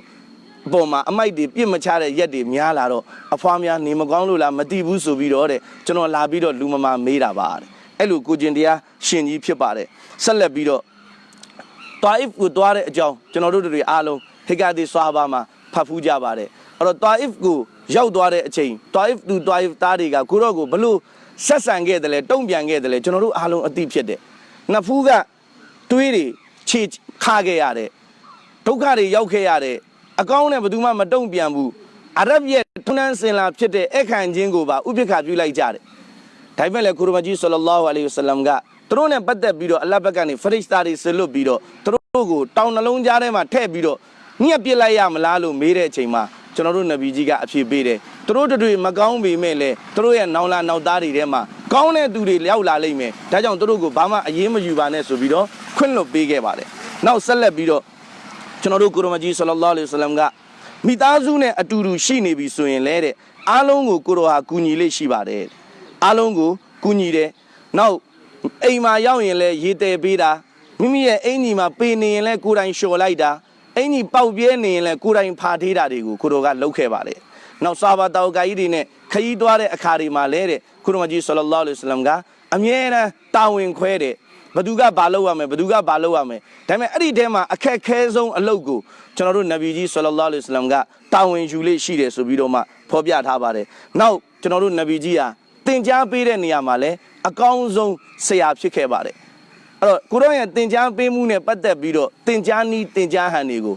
အပေါ်မှာအမိုက်တွေပြစ်မချတဲ့ရက်တွေများလာတော့အဖွားများနေမကောင်းလို့လားမသိဘူးဆိုပြီးတော့တဲ့ကျွန်တော်လာပြီးတော့လူမမာမေးတာပါတဲ့အဲ့လိုကိုကျင်တရားရှင်ကြီးဖြစ်ပါတယ်ဆက်လက်ပြီးတော့တာအစ်ကိုတွားတဲ့အကြောင်းကျွန်တော်တို့တွေအားလုံးဟေကာဒီဆွာဘာမှာဖတ်ဖူးကြပါတယ်အဲ့တော့တာအစ်ကိုရောက်သွားတဲ့အချိန်တာအစ်သူတာအစ်သားတွေကကိုတော့ကိုဘလို့ ဆက်ဆံခဲ့တယ်လဲတုံ့ပြန်ခဲ့တယ်လဲကျွန်တော်တို့အားလုံးအသိဖြစ်တယ်နှစ်ဖူးကတွေးတွေခြေခါခဲ့ရတယ်ဒုက္ခတွေရောက်ခဲ့ရတယ်အကောင်းနဲ့ဘယ်သူမှမတုံ့ပြန်ဘူးအရဗ်ရဲ့ထုံနှန်းစင်လာဖြစ်တဲ့အခန့်ချင်းကိုပါဥပိ္ပခပြုလိုက်ကြတယ်ဒါပေမဲ့လည်းကုရမကြီးဆလ္လာလဟ်အလိုင်ဝဆလမ်ကသူတို့နဲ့ပတ်သက်ပြီးတော့အလ္လာဟ်ဘက်ကနေဖရစ်စတာတွေဆလွတ်ပြီးတော့သူတို့ကိုတောင်နှလုံးကြားထဲမှာထည့်ပြီးတော့ညှက်ပစ်လိုက်ရမလားလို့မေးတဲ့အချိန်မှာ ကျွန်တော်တို့နဗီကြီးကအဖြေပေးတယ်သူတို့တို့တွေမကောင်းပေမဲ့လည်းသူတို့ရဲ့နောင်လာနောက်သားတွေထဲမှာကောင်းတဲ့သူတွေရောက်လာလိမ့်မယ်ဒါကြောင့်သူတို့ကိုဘာမှအရေးမယူပါနဲ့ဆိုပြီးတော့ခွင့်လွှတ်ပေးခဲ့ပါတယ်နောက်ဆက်လက်ပြီးတော့ကျွန်တော်တို့ကိုရမကြီးဆလ္လာလဟ်အလိုင်ဝဆလမ်ကမိသားစုနဲ့အတူတူရှိနေပြီဆိုရင်လည်းတဲ့အားလုံးကိုကိုရောဟာကူညီလေးရှိပါတယ်တဲ့အားလုံးကိုကူညီတယ်နောက်အိမ်မှာရောက်ရင်လည်းရေတယ်ပေးတာမိမိရဲ့အိမ်ကြီးမှာပေနေရင်လည်းကိုယ်တိုင်လျှော်လိုက်တာ အိမ်ကြီးပေါက်ပြဲနေရင်လည်းကိုယ်တိုင်ဖာထေးတာတွေကိုကိုရောကလုပ်ခဲ့ပါတယ်နောက်စာဘာတောက်ကာကြီးတွေနဲ့ခရီးသွားတဲ့အခါတွေမှာလည်းတဲ့ကိုရမကြီးဆလ္လာလဟ်အလိုင်ဝဆလမ်ကအမြဲတမ်းတာဝန်ခွဲတယ်ဘသူကဘာလုပ်ရမလဲဘသူကဘာလုပ်ရမလဲဒါပေမဲ့အဲ့ဒီထဲမှာအခက်ခဲဆုံးအလုပ်ကိုကျွန်တော်တို့နဗီကြီးဆလ္လာလဟ်အလိုင်ဝဆလမ်ကတာဝန်ယူလေးရှိတယ်ဆိုပြီးတော့မှဖော်ပြထားပါတယ်နောက်ကျွန်တော်တို့နဗီကြီးဟာသင်ကြားပေးတဲ့နေရာမှာလည်းအကောင်းဆုံးဆရာဖြစ်ခဲ့ပါတယ် အဲ့တော့ကိုရောရဲ့သင်ကြားပေးမှုနဲ့ပတ်သက်ပြီးတော့သင်ကြားနီးသင်ကြားဟန်တွေကို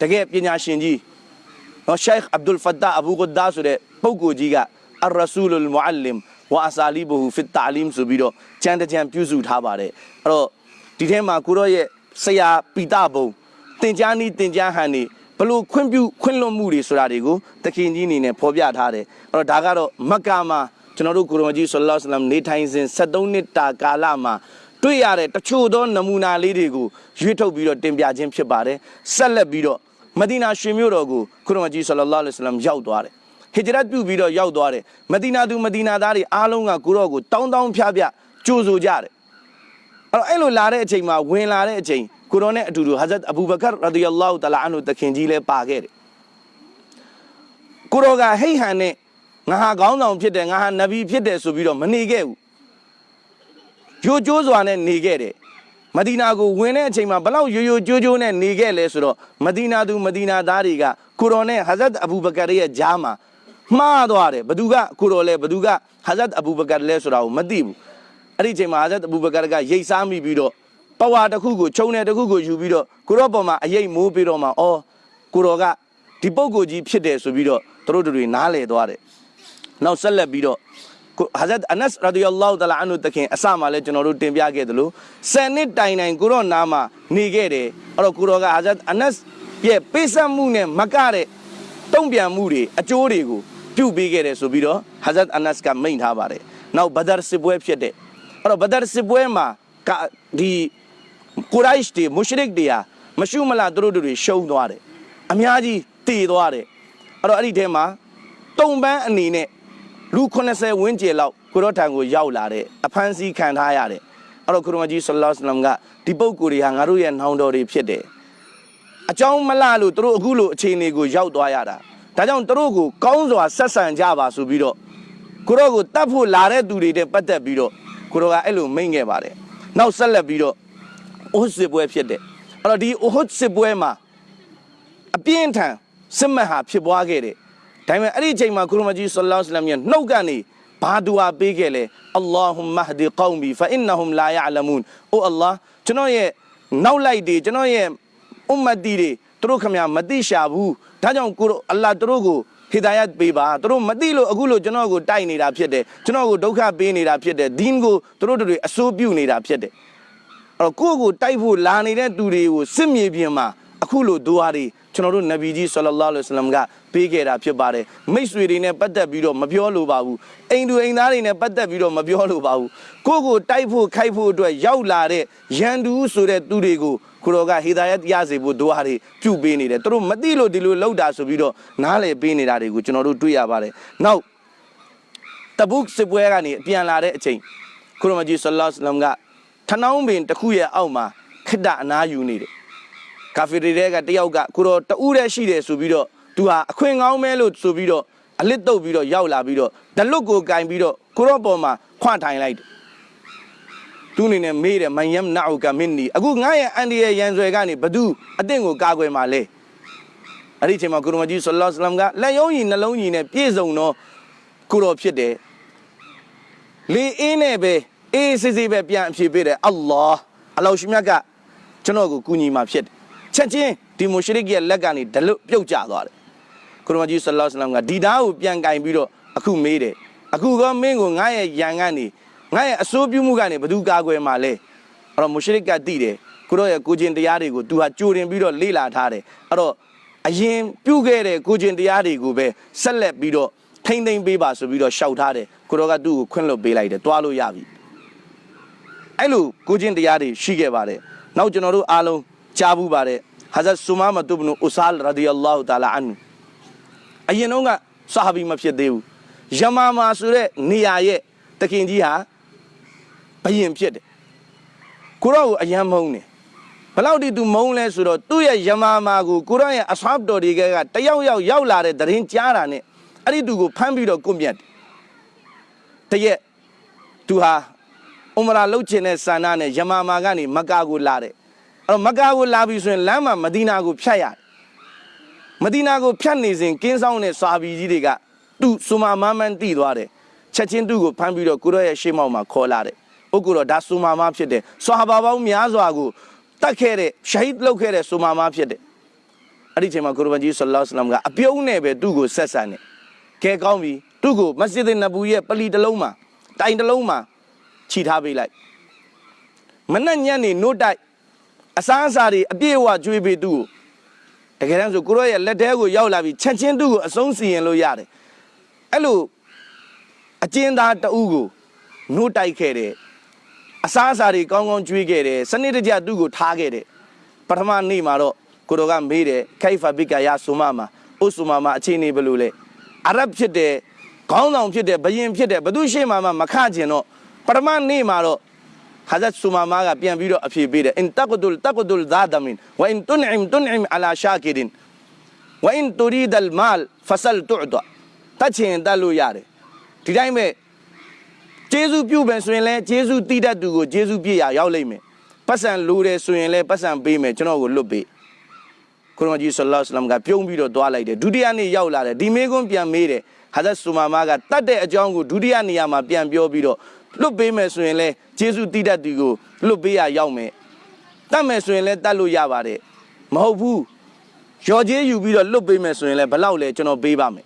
တကယ်ပညာရှင်ကြီး နော်ရှိုက်အဗ်ဒူလ်ဖတ်တာအဘူဂဒ္ဒါဆိုတဲ့ပုဂ္ဂိုလ်ကြီးကအရဆူလုလ်မုအလမ်ဝါအဆာလီဘူဖစ်တာလမ်ဆိုပြီးတော့ကျမ်းတစ်ကျမ်းပြုစုထားပါတယ်အဲ့တော့ဒီထဲမှာကိုရောရဲ့ဆရာပီတာဘုံတင် जा နီးတင် जा ဟန်နေဘလို့ခွင့်ပြုခွင့်လွှတ်မှုတွေဆိုတာတွေကိုတခင်ကြီးအနေနဲ့ဖော်ပြထားတယ်အဲ့တော့ဒါကတော့မက္ကာမှာကျွန်တော်တို့ကိုရောကြီးဆလ္လာလဟ်အလัยဟိဝါစလမ်နေထိုင်စဉ်73နှစ်တာကာလမှာ တွေ့ရတဲ့တချို့သောနမူနာလေးတွေကိုရွေးထုတ်ပြီးတော့တင်ပြခြင်းဖြစ်ပါတယ်ဆက်လက်ပြီးတော့မဒီနာရှင်မြို့တော်ကိုခရမကြီးဆလ္လာလဟ်အလัยဟိဝါစလမ်ရောက်သွားတယ်ဟီဂျရတ်ပြုပြီးတော့ရောက်သွားတယ်မဒီနာသူမဒီနာသားတွေအားလုံးကကိုရောကိုတောင်းတောင်းဖျားဖျားကြိုဆိုကြတယ်အဲ့တော့အဲ့လိုလာတဲ့အချိန်မှာဝင်လာတဲ့အချိန်ကိုရောနဲ့အတူတူဟာဇတ်အဘူဘကာရဒီယလော့တလာအန်ဟူတခင်ကြီးလည်းပါခဲ့တယ်ကိုရောကဟိတ်ဟန်နဲ့ငါဟာခေါင်းဆောင်ဖြစ်တယ်ငါဟာနဗီဖြစ်တယ်ဆိုပြီးတော့မနေခဲ့ဘူး ကြိုးကြိုးစွာနဲ့နေခဲ့တယ်မဒီနာကိုဝင်တဲ့အချိန်မှာဘလောက်ရိုးရိုးကြိုးကြိုးနဲ့နေခဲ့လဲဆိုတော့မဒီနာသူမဒီနာသားတွေကကိုရောနဲ့ဟာဇတ်အဘူဘကာရဲ့ဂျားမှာမှားသွားတယ်ဘသူကကိုရောလဲဘသူကဟာဇတ်အဘူဘကာလဲဆိုတာကိုမသိဘူးအဲ့ဒီအချိန်မှာဟာဇတ်အဘူဘကာကရိတ်စားမိပြီးတော့ပဝါတစ်ခုကိုခြုံတယ်တစ်ခုကိုယူပြီးတော့ကိုရောပေါ်မှာအရေးမိုးပြီးတော့မှအော်ကိုရောကဒီပုံကိုကြီးဖြစ်တယ်ဆိုပြီးတော့သူတို့တွေနားလေသွားတယ်နောက်ဆက်လက်ပြီးတော့ကို ဟာဇတ်အနတ်ရာဒီယလောတလာအန်ဟူတခင်အစမှလည်းကျွန်တော်တို့တင်ပြခဲ့သလိုဆယ်နှစ်တိုင်တိုင်ကိုရောနာမှာနေခဲ့တယ်အဲ့တော့ကိုရောကဟာဇတ်အနတ်ရဲ့ပေးဆက်မှုနဲ့မကတဲ့တုံ့ပြန်မှုတွေအကျိုးတွေကိုပြုပေးခဲ့တယ်ဆိုပြီးတော့ဟာဇတ်အနတ်ကမိန့်ထားပါတယ်နောက်ဘဒါစစ်ပွဲဖြစ်တဲ့အဲ့တော့ဘဒါစစ်ပွဲမှာကဒီကိုရိုက်တွေမုရှရစ်တွေဟာမရှုမလားသူတို့တွေရှုံးသွားတယ်အများကြီးတည်သွားတယ်အဲ့တော့အဲ့ဒီထဲမှာတုံပန်းအနေနဲ့ လူ80ဝန်းကျင်လောက်ကိုရောထံကိုရောက်လာတဲ့အဖမ်းဆီးခံထားရတဲ့အဲ့တော့ခရမကြီးဆလ္လာလဟ်အလัยဟိဝါစလမ်ကဒီပုဂ္ဂိုလ်တွေဟာငါတို့ရဲ့နောင်တော်တွေဖြစ်တယ်အကြောင်းမလှလို့သူတို့အခုလိုအခြေအနေကိုရောက်သွားရတာဒါကြောင့်သူတို့ကိုကောင်းစွာဆက်ဆံကြပါဆိုပြီးတော့ကိုရောကိုတတ်ဖို့လာတဲ့သူတွေတဲ့ပတ်သက်ပြီးတော့ကိုရောကအဲ့လိုမိန့်ခဲ့ပါတယ်နောက်ဆက်လက်ပြီးတော့အိုးစစ်ပွဲဖြစ်တယ်အဲ့တော့ဒီအိုးစစ်ပွဲမှာအပြင်းထန်စစ်မှတ်ဟာဖြစ်ပွားခဲ့တယ်။ ဒါပေမဲ့အဲ့ဒီအချိန်မှာကုရမကြီးဆလ္လာလဟ်အလัยဟိဝါစလမ်ရဲ့နှုတ်ကနေဘာဒူအာပေးခဲ့လဲအလ္လာဟူမဟဒီကောမ်ဘီဖာအင်နဟွမ်လာယအလမူန်။အိုအလ္လာကျွန်တော်ရဲ့နောက်လိုက်တွေကျွန်တော်ရဲ့အွမ်မတ်တီတွေသူတို့ခမမသိရှာဘူး။ဒါကြောင့်ကိုအလ္လာသူတို့ကိုဟီဒါယတ်ပေးပါသူတို့မသိလို့အခုလို့ကျွန်တော်ကိုတိုက်နေတာဖြစ်တယ်ကျွန်တော်ကိုဒုက္ခပေးနေတာဖြစ်တယ်ဒင်းကိုသူတို့တွေအစိုးပြုနေတာဖြစ်တယ်အဲ့တော့ကိုယ့်ကိုတိုက်ဖို့လာနေတဲ့သူတွေကိုစစ်မြေပြင်မှာအခုလိုဒူဟာတွေ ကျွန်တော်တို့နဗီကြီးဆလ္လာလဟ်အလัยဟိဝါစလမ်ကပေးခဲ့တာဖြစ်ပါတယ်မိတ်ဆွေတွေနဲ့ပတ်သက်ပြီးတော့မပြောလိုပါဘူးအိမ်သူအိမ်သားတွေနဲ့ပတ်သက်ပြီးတော့မပြောလိုပါဘူးကိုယ့်ကိုတိုက်ဖို့ခိုက်ဖို့အတွက်ရောက်လာတဲ့ရန်သူဆိုတဲ့သူတွေကိုကိုတော်ကဟေဒါယတ်ရစေဖို့ဒူဟာတွေပြုပေးနေတယ်သူတို့မသိလို့ဒီလိုလောက်တာဆိုပြီးတော့နားလည်ပေးနေတာတွေကိုကျွန်တော်တို့တွေ့ရပါတယ်နောက်တဘုတ်စစ်ပွဲကနေအပြန်လာတဲ့အချိန်ကုရမကြီးဆလ္လာလဟ်အလัยဟိဝါစလမ်ကထနောင်းပင်တစ်ခုရဲ့အောက်မှာခိတ္တအနာယူနေတယ် ကာဖီတွေတဲ့ကတယောက်ကကိုတော့တူးတဲ့ရှိတယ်ဆိုပြီးတော့သူဟာအခွင့်ကောင်းမဲလို့ဆိုပြီးတော့အလစ်တုပ်ပြီးတော့ရောက်လာပြီးတော့ဒလွတ်ကိုကင်ပြီးတော့ကိုတော့ပေါ်မှာခွန့်ထိုင်လိုက်တယ်သူအနေနဲ့မေးတယ်မယမ်နာအူကမင်းနီအခုငါရဲ့အန်ဒီရဲ့ရန်ဆွဲကနေဘသူအသင့်ကိုကာကွယ်မှာလဲအဲ့ဒီအချိန်မှာကုရမကြီးဆလ္လာလ္လမ်ကလက်ယုံကြီးနှလုံးကြီးနဲ့ပြည့်စုံတော့ကိုတော်ဖြစ်တယ်လေအင်းနဲ့ပဲအေးစစ်စစ်ပဲပြန်အဖြေပေးတယ်အလ္လာဟ်အလောရှိမြတ်ကကျွန်တော်ကိုကူညီมาဖြစ်တယ် ချက်ချင်းဒီမုရှရစ်ရဲ့လက်ကနေဒလွတ်ပြုတ်ကျသွားတယ်ကုရမကြီးဆလ္လာလဟ်အလัยဟိဝါစလမ်ကဒီသားကိုပြန်ကင်ပြီးတော့အခုမေးတယ်အခုကမင်းကိုငါရဲ့ယံကနေငါရဲ့အစိုးပြုမှုကနေဘယ်သူကာကွယ်မှာလဲအဲ့တော့မုရှရစ်ကတိတယ်ကိုရောရဲ့ကိုကျင်တရားတွေကိုသူဟာကြိုတင်ပြီးတော့လေ့လာထားတယ်အဲ့တော့အရင်ပြုခဲ့တဲ့ကိုကျင်တရားတွေကိုပဲဆက်လက်ပြီးတော့ထိမ့်သိမ့်ပေးပါဆိုပြီးတော့ရှောက်ထားတယ်ကိုရောကသူ့ကိုခွင့်လွှတ်ပေးလိုက်တယ်တွားလို့ရပြီအဲ့လိုကိုကျင်တရားတွေရှိခဲ့ပါတယ်နောက်ကျွန်တော်တို့အားလုံး ကြားဘူးပါတယ်ဟာဇတ်ဆူမာမတုဘနူအူဆာလ်ရဒီအလ္လာဟူတာလာအန်ဟူအရင်တော့ကဆာဟာဘီမဖြစ်သေးဘူးယမာမာဆိုတဲ့နေရာရဲ့တခင်ကြီးဟာဘယင်ဖြစ်တယ်ကိုရောကိုအယံမုန်းတယ်ဘယ်လောက်ဒီသူမုန်းလဲဆိုတော့သူ့ရဲ့ယမာမာကိုကိုရောရဲ့အဆဟပ်တော်တွေကတယောက်ယောက်ရောက်လာတဲ့သတင်းကြားတာနဲ့အဲ့ဒီသူကိုဖမ်းပြီးတော့ကွန့်မြတ်တယ်တရက်သူဟာအမရာလှုပ်ချင်တဲ့ဆန္ဒနဲ့ယမာမာကနေမက္ကာကိုလာတယ်အဲ့ တော့မက္ကာကိုလာပြီဆိုရင်လမ်းမှာမဒီနာကိုဖြတ်ရတယ်မဒီနာကိုဖြတ်နေစဉ်ကင်းဆောင်တဲ့စာဘီကြီးတွေကသူ့ဆူမာမမန်တိသွားတယ်ချက်ချင်းသူ့ကိုဖမ်းပြီးတော့ကိုရောရဲ့ရှေ့မောက်မှာခေါ်လာတယ်ဥက္ကုတော့ဒါဆူမာမဖြစ်တယ်ဆွာဟာဘာပေါင်းများစွာကိုတတ်ခဲ့တဲ့ရှာဟစ်လုပ်ခဲ့တဲ့ဆူမာမဖြစ်တယ်အဲ့ဒီအချိန်မှာကိုရဘန်ကြီးဆလ္လာလဟ်အလัยဟိဝါစလမ်ကအပြုံးနဲ့ပဲသူ့ကိုဆက်ဆံတယ်ကဲကောင်းပြီသူ့ကိုမစဂျစ်နဘူရဲ့ပလီတစ်လုံးမှာတိုင်တစ်လုံးမှာခြိထားပေးလိုက်မနဲ့ညံ့နေနို့တိုက် အစားအစာတွေအပြည့်အဝကျွေးပေးသူ့ကိုတကယ်တမ်းဆိုကိုရောရဲ့လက်ထဲကိုရောက်လာပြီးချက်ချင်းသူ့ကိုအဆုံးစီရင်လို့ရတယ်အဲ့လိုအကျဉ်းသားတအုပ်ကိုနို့တိုက်ခဲ့တယ်အစားအစာတွေကောင်းကောင်းကျွေးခဲ့တယ်စနစ်တကျသူ့ကိုထားခဲ့တယ်ပထမနေ့မှာတော့ကိုရောကမေးတယ်ခိုင်ဖာဘီကာယာဆူမာမာဥဆူမာမာအခြေအနေဘယ်လိုလဲအာရဗ်ဖြစ်တယ်ခေါင်းဆောင်ဖြစ်တယ်ဘယင်ဖြစ်တယ်ဘသူရှေ့မှာမှမခကျင်တော့ပထမနေ့မှာတော့ ဟာဇတ်ဆူမာမာကပြန်ပြီးတော့အဖြေပေးတယ်အင်တကဒုလ်တကဒုလ်ဇာဒမင်ဝအင်တွန်အမ်တွန်အမ်အလာရှာကီဒင်ဝအင်တူရီဒ်အလ်မာလ်ဖဆလ်တူဒတတ်ချင်တတ်လို့ရတယ်ဒီတိုင်းပဲဂျေဇုပြုမယ်ဆိုရင်လည်းဂျေဇုတိတတ်သူကိုဂျေဇုပြည့်ရရောက်လိမ့်မယ်ပတ်စံလိုတယ်ဆိုရင်လည်းပတ်စံပေးမယ်ကျွန်တော်ကိုလွတ်ပေးကုရမကြီးဆလ္လာလဟ်အလัยဟိဝါစလမ်ကပြုံးပြီးတော့သွားလိုက်တယ်ဒုတိယနေ့ရောက်လာတယ်ဒီမေကွန်းပြန်မေးတယ်ဟာဇတ်ဆူမာမာကတတ်တဲ့အကြောင်းကိုဒုတိယနေရာမှာပြန်ပြောပြီးတော့ လွတ်ပေးမယ်ဆိုရင်လည်းဂျေဇုတိတတ်သူကိုလွတ်ပေးရရောက်မယ်တတ်မယ်ဆိုရင်လည်းတတ်လို့ရပါတယ်မဟုတ်ဘူးရော်ကျေးယူပြီးတော့လွတ်ပေးမယ်ဆိုရင်လည်းဘယ်လောက်လဲကျွန်တော်ပေးပါမယ်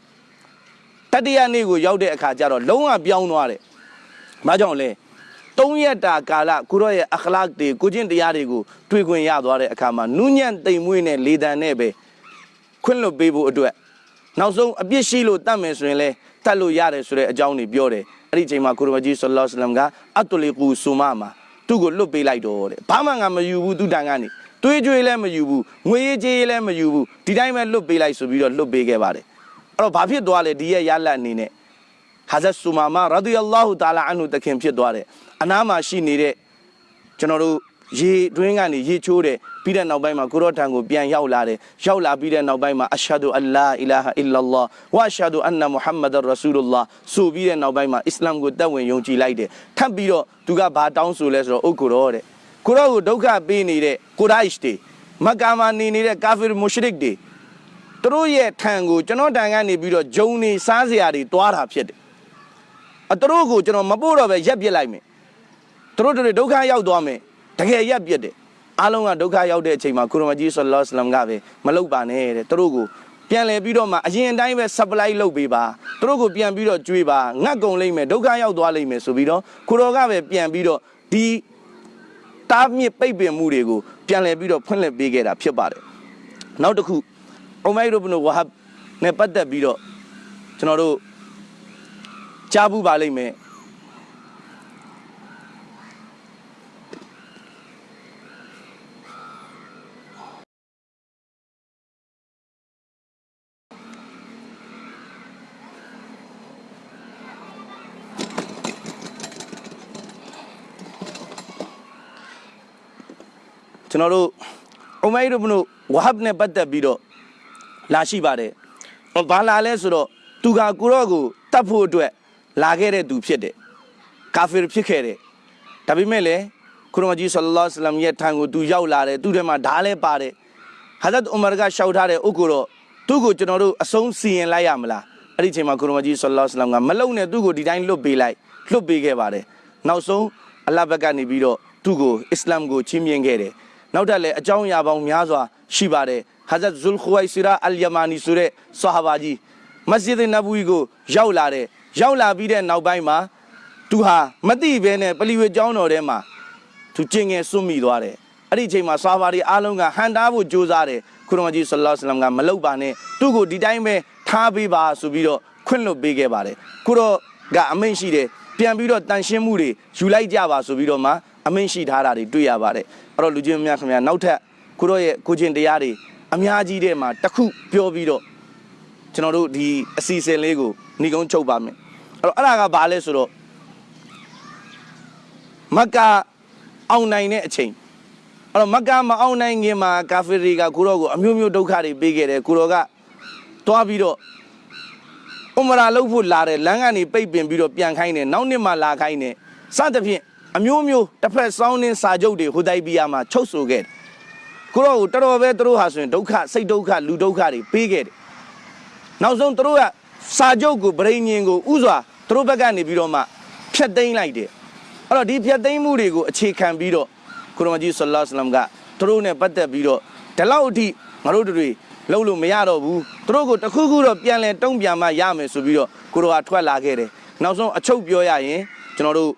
တတိယနေ့ကိုရောက်တဲ့အခါကျတော့လုံးဝပြောင်းသွားတယ်။ဘာကြောင့်လဲ။သုံးရက်တာကာလကိုရောရဲ့အခလာတွေကိုချင်းတရားတွေကိုတွေ့ခွင့်ရသွားတဲ့အခါမှာနူးညံ့တိမ်မွေးနဲ့လေတံနဲ့ပဲခွင့်လွတ်ပေးဖို့အတွက်နောက်ဆုံးအပြစ်ရှိလို့တတ်မယ်ဆိုရင်လဲတတ်လို့ရတယ်ဆိုတဲ့အကြောင်းတွေပြောတယ်။ အဲ့ဒီအချိန်မှာကိုရမကြီးဆလ္လာလဟ်အလัยဟိဝါစလမ်ကအတူလီကူဆူမာမှာသူ့ကိုလွတ်ပေးလိုက်တော့တဲ့။ဘာမှငါမယူဘူးသူတန်ကနေတွေးကြွေးလည်းမယူဘူးငွေရေးကြေးရေးလည်းမယူဘူးဒီတိုင်းပဲလွတ်ပေးလိုက်ဆိုပြီးတော့လွတ်ပေးခဲ့ပါတယ်အဲ့တော့ဘာဖြစ်သွားလဲဒီရဲ့ရလက်အနေနဲ့ဟာဇတ်ဆူမာမာရာဒီအလ္လာဟူတာလာအန်ဟူတခင်ဖြစ်သွားတယ်အနားမှာရှိနေတဲ့ကျွန်တော်တို့ရေတွင်းကနေရေချိုးတယ် ပြီးတဲ့နောက်ပိုင်းမှာကိုရော့ထံကိုပြန်ရောက်လာတယ်ရောက်လာပြီးတဲ့နောက်ပိုင်းမှာအရှဟဒူအလ္လာအီလာဟာအီလ္လာလ္လာဝအရှဟဒူအန်နမုဟမ္မဒ်ရဆူလုလ္လာဆိုပြီးတဲ့နောက်ပိုင်းမှာအစ္စလာမ်ကိုတက်ဝင်ယုံကြည်လိုက်တယ်ထပ်ပြီးတော့သူကဘာတောင်းဆိုလဲဆိုတော့ဥက္ကိုရောတဲ့ကိုရော့ကိုဒုက္ခပေးနေတဲ့ကိုရိုက်စ်တွေမက္ကာမှာနေနေတဲ့ကာဖီမူရှရစ်တွေသူတို့ရဲ့ထံကိုကျွန်တော်တန်ကနေပြီးတော့ဂျုံနေစားစရာတွေတွားတာဖြစ်တယ်အသူတို့ကိုကျွန်တော်မပို့တော့ပဲရက်ပစ်လိုက်မယ်သူတို့တွေဒုက္ခရောက်သွားမယ်တကယ်ရက်ပစ်တယ် အားလုံးကဒုက္ခရောက်တဲ့အချိန်မှာကုရမကြီးဆလ္လာလဟ်အလัยဟိဝါစလမ်ကပဲမလုပ်ပါနဲ့တဲ့သူတို့ကိုပြန်လဲပြီးတော့မှအရင်အတိုင်းပဲ supply လုပ်ပေးပါသူတို့ကိုပြန်ပြီးတော့ကျွေးပါငတ်ကုန်လိမ့်မယ်ဒုက္ခရောက်သွားလိမ့်မယ်ဆိုပြီးတော့ကိုတော်ကပဲပြန်ပြီးတော့ဒီတားမြစ်ပိတ်ပင်မှုတွေကိုပြန်လဲပြီးတော့ဖွင့်လှစ်ပေးခဲ့တာဖြစ်ပါတယ်နောက်တစ်ခုအမိုင်ရဘနဝဟပ်နဲ့ပတ်သက်ပြီးတော့ကျွန်တော်တို့ကြားဘူးပါလိမ့်မယ် ကျွန်တော်တို့အမိုင်ရဘနဝဟပ်နဲ့ပတ်သက်ပြီးတော့လာရှိပါတယ်။ဟောဘာလာလဲဆိုတော့သူကကိုရော့ကိုတတ်ဖို့အတွက်လာခဲ့တဲ့သူဖြစ်တယ်။ကာဖီဖြစ်ခဲ့တယ်။ဒါပေမဲ့လည်းခရမကြီးဆလ္လာလဟ်အလัยဟိဝါစလမ်ရဲ့ထံကိုသူရောက်လာတယ်။သူ့ထဲမှာဓားလဲပါတယ်။ဟာဇတ်အူမာကရှောက်ထားတဲ့ဥက္ကိုတော့သူ့ကိုကျွန်တော်တို့အဆုံးစီရင်လိုက်ရမလား။အဲ့ဒီအချိန်မှာခရမကြီးဆလ္လာလဟ်အလัยဟိဝါစလမ်ကမလုံနဲ့သူ့ကိုဒီတိုင်းလွတ်ပေးလိုက်လွတ်ပေးခဲ့ပါတယ်။နောက်ဆုံးအလ္လာဟ်ဘက်ကနေပြီးတော့သူ့ကိုအစ္စလာမ်ကိုချီးမြှင့်ခဲ့တယ်။ နောက်ထပ်လည်းအကြောင်းအရာပေါင်းများစွာရှိပါတယ်။ Hazrat Zul Khuwaisira Al-Yamani ဆိုတဲ့ဆာဟာဘာကြီးမစဂျစ်နဘူီကိုရောက်လာတယ်ရောက်လာပြီးတဲ့နောက်ပိုင်းမှာသူဟာမတိဘဲနဲ့ပလီဝေကျောင်းတော်ထဲမှာသူကျင်ငယ်စွန့်မိသွားတယ်အဲ့ဒီအချိန်မှာဆာဘာတွေအားလုံးကဟန်တားဖို့ကြိုးစားတယ်ခုရမကြီးဆလ္လာလဟ်အလัยဟိဝါစလမ်ကမလုပ်ပါနဲ့သူ့ကိုဒီတိုင်းပဲထားပေးပါဆိုပြီးတော့ခွင့်လွှတ်ပေးခဲ့ပါတယ်ခုတော့ကအမိန့်ရှိတယ်ပြန်ပြီးတော့တန်ရှင်းမှုတွေယူလိုက်ကြပါဆိုပြီးတော့မှ အမိန့်ရှိထားတာတွေတွေ့ရပါတယ်အဲ့တော့လူချင်းများခင်ဗျာနောက်ထပ်ခုတော့ရဲ့ကိုချင်းတရားတွေအများကြီးတဲ့မှာတစ်ခုပြောပြီးတော့ကျွန်တော်တို့ဒီအစီအစဉ်လေးကိုညီကုန်းချုပ်ပါမယ်အဲ့တော့အဲ့ဒါကဘာလဲဆိုတော့မက္ကာအောင်နိုင်တဲ့အချိန်အဲ့တော့မက္ကာမအောင်နိုင်ခင်မှာကာဖီတွေကကိုရောကိုအမျိုးမျိုးဒုက္ခတွေပေးခဲ့တယ်ကိုရောကတွားပြီးတော့ဥမရာလုပ်ဖို့လာတယ်လမ်းကနေပိတ်ပင်ပြီးတော့ပြန်ခိုင်းတယ်နောက်နှစ်မှလာခိုင်းတယ်စသဖြင့် အမျိုးမျိုးတစ်ဖက်စောင်းနှင်းစာချုပ်တွေဟိုတိုက်ပြီးရမှာချုပ်ဆိုခဲ့တယ်ကိုတော့ကိုတော်တော်ပဲသူတို့ဟာဆိုရင်ဒုက္ခစိတ်ဒုက္ခလူဒုက္ခတွေပေးခဲ့တယ်နောက်ဆုံးသူတို့ကစာချုပ်ကိုဗရိညင်ကိုဥစွာသူတို့ဘက်ကနေပြီးတော့မှဖျက်သိမ်းလိုက်တယ်အဲ့တော့ဒီဖျက်သိမ်းမှုတွေကိုအခြေခံပြီးတော့ကိုရမကြီးဆလ္လာလဟ်အလัยဟိဝါစလမ်ကသူတို့နဲ့ပတ်သက်ပြီးတော့ဒီလောက်အထိငါတို့တွေလုံးလို့မရတော့ဘူးသူတို့ကိုတစ်ခုခုတော့ပြန်လဲတုံ့ပြန်မှရမယ်ဆိုပြီးတော့ကိုရောကထွက်လာခဲ့တယ်နောက်ဆုံးအချုပ်ပြောရရင်ကျွန်တော်တို့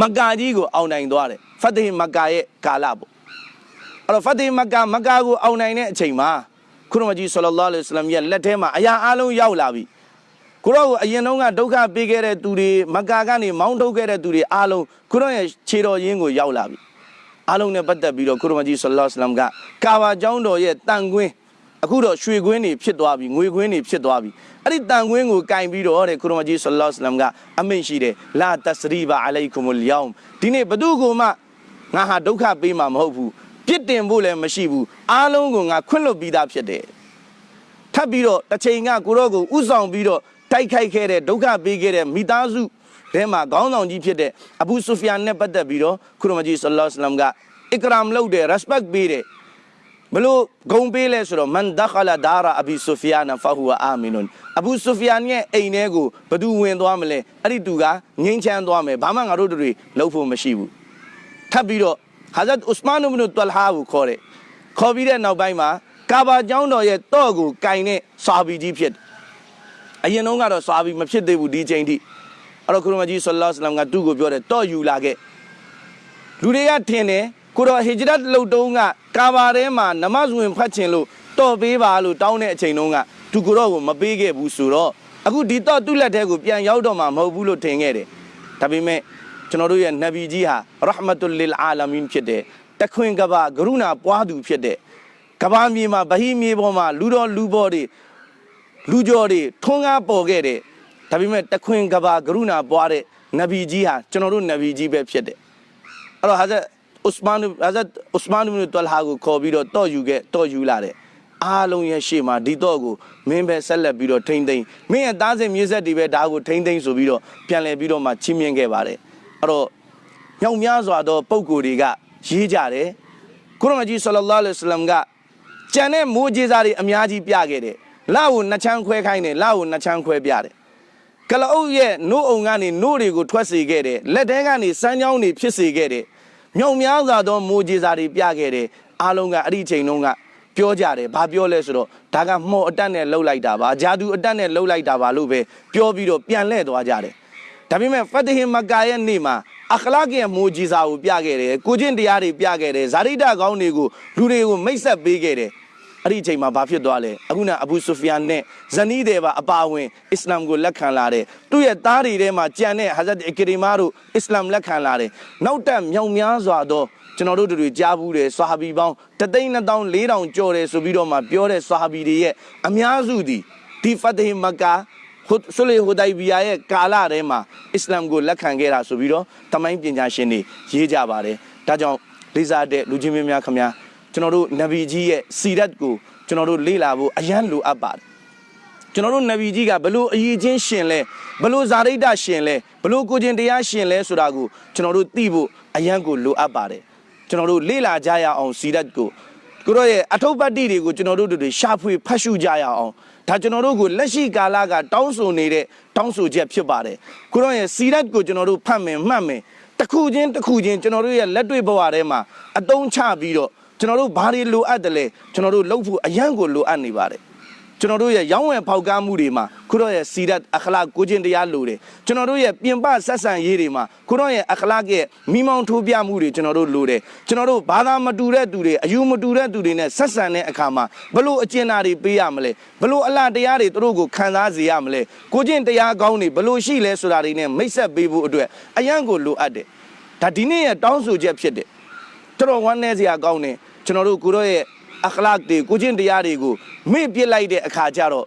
မက္ကာကြီးကိုအောင်နိုင်သွားတယ်ဖတ်တေမက္ကာရဲ့ကာလပေါ့အဲ့တော့ဖတ်တီမက္ကာမက္ကာကိုအောင်နိုင်တဲ့အချိန်မှာခုရမကြီးဆလ္လာလဟ်အလိုင်းဝါဆလမ်ရဲ့လက်ထဲမှာအရာအလုံးရောက်လာပြီကိုရောကိုအရင်တုန်းကဒုက္ခပေးခဲ့တဲ့သူတွေမက္ကာကနေမောင်းထုတ်ခဲ့တဲ့သူတွေအားလုံးကိုရောရဲ့ခြေတော်ရင်းကိုရောက်လာပြီအားလုံးနဲ့ပတ်သက်ပြီးတော့ခုရမကြီးဆလ္လာလဟ်အလိုင်းဝါဆလမ်ကကာဘာကျောင်းတော်ရဲ့တန်ကွင်း အခုတော့ရွှေကွင်းတွေဖြစ်သွားပြီငွေကွင်းတွေဖြစ်သွားပြီအဲ့ဒီတန်ကွင်းကိုကင်ပြီးတော့တဲ့ခုရမကြီးဆလ္လာလဟ်အလိုင်းဝါဆလမ်ကအမိန့်ရှိတယ်လာတစရီဘာအလိုင်ကုမလ်ယောင်ဒီနေ့ဘသူကိုမှငါဟာဒုက္ခပေးမှာမဟုတ်ဘူးပြစ်တင်ဖို့လည်းမရှိဘူးအားလုံးကိုငါခွင့်လွှတ်ပြီးသားဖြစ်တယ်ထပ်ပြီးတော့တစ်ချိန်ကကိုရောကိုဥဆောင်ပြီးတော့တိုက်ခိုက်ခဲ့တဲ့ဒုက္ခပေးခဲ့တဲ့မိသားစုထဲမှာခေါင်းဆောင်ကြီးဖြစ်တဲ့အဘူဆူဖီယန်နဲ့ပတ်သက်ပြီးတော့ခုရမကြီးဆလ္လာလဟ်အလัยဟိဝါစလမ်ကအစ်ကရမ်လုပ်တယ် respect ပေးတယ် ဘလို့ဂုံပေးလဲဆိုတော့မန်ဒခလာဒါရာအဘီဆူဖီယာနဖဟူဝအာမီနွန်အဘူဆူဖီယန်ရဲ့အိမ်ထဲကိုဘသူဝင်သွားမလဲအဲ့ဒီသူကငိမ့်ချမ်းသွားမယ်ဘာမှငါတို့တို့တွေလုပ်ဖို့မရှိဘူးထပ်ပြီးတော့ဟာဇတ်ဥစမန်အဘ်နုတလဟာကိုခေါ်တယ်ခေါ်ပြီးတဲ့နောက်ပိုင်းမှာကာဘာကျောင်းတော်ရဲ့တော့ကိုကင်တဲ့ဆာဘီကြီးဖြစ်တယ်အရင်တုန်းကတော့ဆာဘီမဖြစ်သေးဘူးဒီချိန်ထိအဲ့တော့ခရမကြီးဆလ္လာလဟ်အလัยဟိဝါစလမ်ကသူ့ကိုပြောတယ်တော့ယူလာခဲ့လူတွေကထင်တယ် ကိုတော့ဟီဂျရတ်လှုပ်တုံးကကာဘာထဲမှာနမတ်ဝင်ဖတ်ချင်လို့တော့ပေးပါလို့တောင်းတဲ့အချိန်တုန်းကသူကိုတော့ကိုမပေးခဲ့ဘူးဆိုတော့အခုဒီတော့သူ့လက်ထဲကိုပြန်ရောက်တော့မှမဟုတ်ဘူးလို့ထင်ခဲ့တယ်ဒါပေမဲ့ကျွန်တော်တို့ရဲ့နဗီကြီးဟာရဟမတုလ lil အာလမင်ဖြစ်တဲ့တခွင်ကဘာကရုဏာပွားသူဖြစ်တဲ့ကဘာမြေမှာဗဟိမြေပေါ်မှာလူတော်လူဘော်တွေလူကျော်တွေထွန်းကားပေါ်ခဲ့တယ်ဒါပေမဲ့တခွင်ကဘာကရုဏာပွားတဲ့နဗီကြီးဟာကျွန်တော်တို့နဗီကြီးပဲဖြစ်တယ်အဲ့တော့ဟာဇတ် ဥစမန်ဟာဇတ်ဥစမန်ဘ်တလဟာကိုခေါ်ပြီးတော့တော့ယူခဲ့တော့ယူလာတယ်အားလုံးရဲ့ရှေ့မှာဒီတော့ကိုမင်းပဲဆက်လက်ပြီးတော့ထိမ့်သိမ့်မင်းရဲ့သားစဉ်မြေဆက်တွေပဲဒါကိုထိမ့်သိမ့်ဆိုပြီးတော့ပြန်လည်ပြီးတော့မှချီးမြှင့်ခဲ့ပါတယ်အဲ့တော့ညောင်များစွာသောပုံကိုယ်တွေကရေးကြတယ်ကုရမကြီးဆလ္လာလဟ်အလိုင်းဝါဆလမ်ကကြံတဲ့မိုးကြီးစားတွေအများကြီးပြခဲ့တယ်။လာကိုနှစ်ချမ်းခွဲခိုင်းတယ်လာကိုနှစ်ချမ်းခွဲပြတယ်။ကလအုပ်ရဲ့နို့အုံကနေနို့တွေကိုထွက်စေခဲ့တယ်။လက်ထဲကနေစမ်းချောင်းတွေဖြစ်စေခဲ့တယ်။ မြောင်များစွာသောမိုးကြီးစားတွေပြခဲ့တယ်။အားလုံးကအဲ့ဒီချိန်တုန်းကပြောကြတယ်။ဘာပြောလဲဆိုတော့ဒါကမှော်အတက်နဲ့လှုပ်လိုက်တာပါ။ဂျာဒူအတက်နဲ့လှုပ်လိုက်တာပါလို့ပဲပြောပြီးတော့ပြန်လှည့်သွားကြတယ်။ဒါပေမဲ့ဖတ်တဟင်မကာရဲ့နေ့မှာအခလာကရဲ့မိုးကြီးစာကိုပြခဲ့တယ်။ကိုချင်းတရားတွေပြခဲ့တယ်။ဇာရိတကောင်းတွေကိုလူတွေကိုမိတ်ဆက်ပေးခဲ့တယ်။ အဲ့ဒီအချိန်မှာဘာဖြစ်သွားလဲအခုနအဘူဆူဖီယန်နဲ့ဇနီးတယ်ပါအပါအဝင်အစ္စလာမ်ကိုလက်ခံလာတယ်သူ့ရဲ့သားတွေထဲမှာကြံတဲ့ဟာဇတ်အကရီမာတို့အစ္စလာမ်လက်ခံလာတယ်နောက်တက်မြောင်များစွာသောကျွန်တော်တို့တို့တွေကြားဘူးတယ်ဆွာဟာဘီပေါင်းတသိန်းနှစ်သောင်းလေးထောင်ကျော်တယ်ဆိုပြီးတော့မှပြောတဲ့ဆွာဟာဘီတွေရဲ့အများစုသည်ဒီဖတ်တေမကာဟုဆူလေဟူဒိုင်ဘီယာရဲ့ကာလထဲမှာအစ္စလာမ်ကိုလက်ခံခဲ့တာဆိုပြီးတော့တမိုင်းပညာရှင်တွေရေးကြပါတယ်ဒါကြောင့်လေးစားတဲ့လူချင်းမင်းများခင်ဗျာ ကျွန်တော်တို့နဗီကြီးရဲ့စီရတ်ကိုကျွန်တော်တို့လေ့လာဖို့အရန်လိုအပ်ပါတယ်ကျွန်တော်တို့နဗီကြီးကဘလို့အရေးချင်းရှင်လဲဘလို့ဇာရိတရှင်လဲဘလို့ကိုချင်းတရားရှင်လဲဆိုတာကိုကျွန်တော်တို့သိဖို့အရန်ကိုလိုအပ်ပါတယ်ကျွန်တော်တို့လေ့လာကြရအောင်စီရတ်ကိုကိုရောရဲ့အထုပ်ပတ်တိတွေကိုကျွန်တော်တို့တွေရှာဖွေဖတ်ရှုကြရအောင်ဒါကျွန်တော်တို့ကိုလက်ရှိကာလကတောင်းဆိုနေတဲ့တောင်းဆိုချက်ဖြစ်ပါတယ်ကိုရောရဲ့စီရတ်ကိုကျွန်တော်တို့ဖတ်မယ်မှတ်မယ်တစ်ခုချင်းတစ်ခုချင်းကျွန်တော်တို့ရဲ့လက်တွေ့ဘဝထဲမှာအတုံးချပြီးတော့ ကျွန်တော်တို့ဘာတွေလိုအပ်တယ်လဲကျွန်တော်တို့လှုပ်ဖို့အရန်ကိုလိုအပ်နေပါတယ်ကျွန်တော်တို့ရဲ့ရောင်းဝယ်ဖောက်ကားမှုတွေမှာခုတော့ရဲ့စီရတ်အခလာကိုချင်းတရားလိုတယ်ကျွန်တော်တို့ရဲ့ပြင်ပဆက်ဆံရေးတွေမှာခုတော့ရဲ့အခလာရဲ့မိမောင်းထိုးပြမှုတွေကျွန်တော်တို့လိုတယ်ကျွန်တော်တို့ဘာသာမတူတဲ့သူတွေအယူမတူတဲ့သူတွေနဲ့ဆက်ဆံတဲ့အခါမှာဘလို့အကျဉ်းသားတွေပေးရမလဲဘလို့အလားတရားတွေသူတို့ကိုခံစားစေရမလဲကိုချင်းတရားကောင်းတွေဘလို့ရှိလဲဆိုတာတွေနဲ့မိတ်ဆက်ပေးဖို့အတွက်အရန်ကိုလိုအပ်တယ်ဒါဒီနေ့ရဲ့တောင်းဆိုချက်ဖြစ်တယ်တော်တော်ဝမ်းနည်းစရာကောင်းတယ် ကျွန်တော်တို့ကိုရောရဲ့အခလာက်တွေကိုချင်းတရားတွေကိုမေ့ပစ်လိုက်တဲ့အခါကျတော့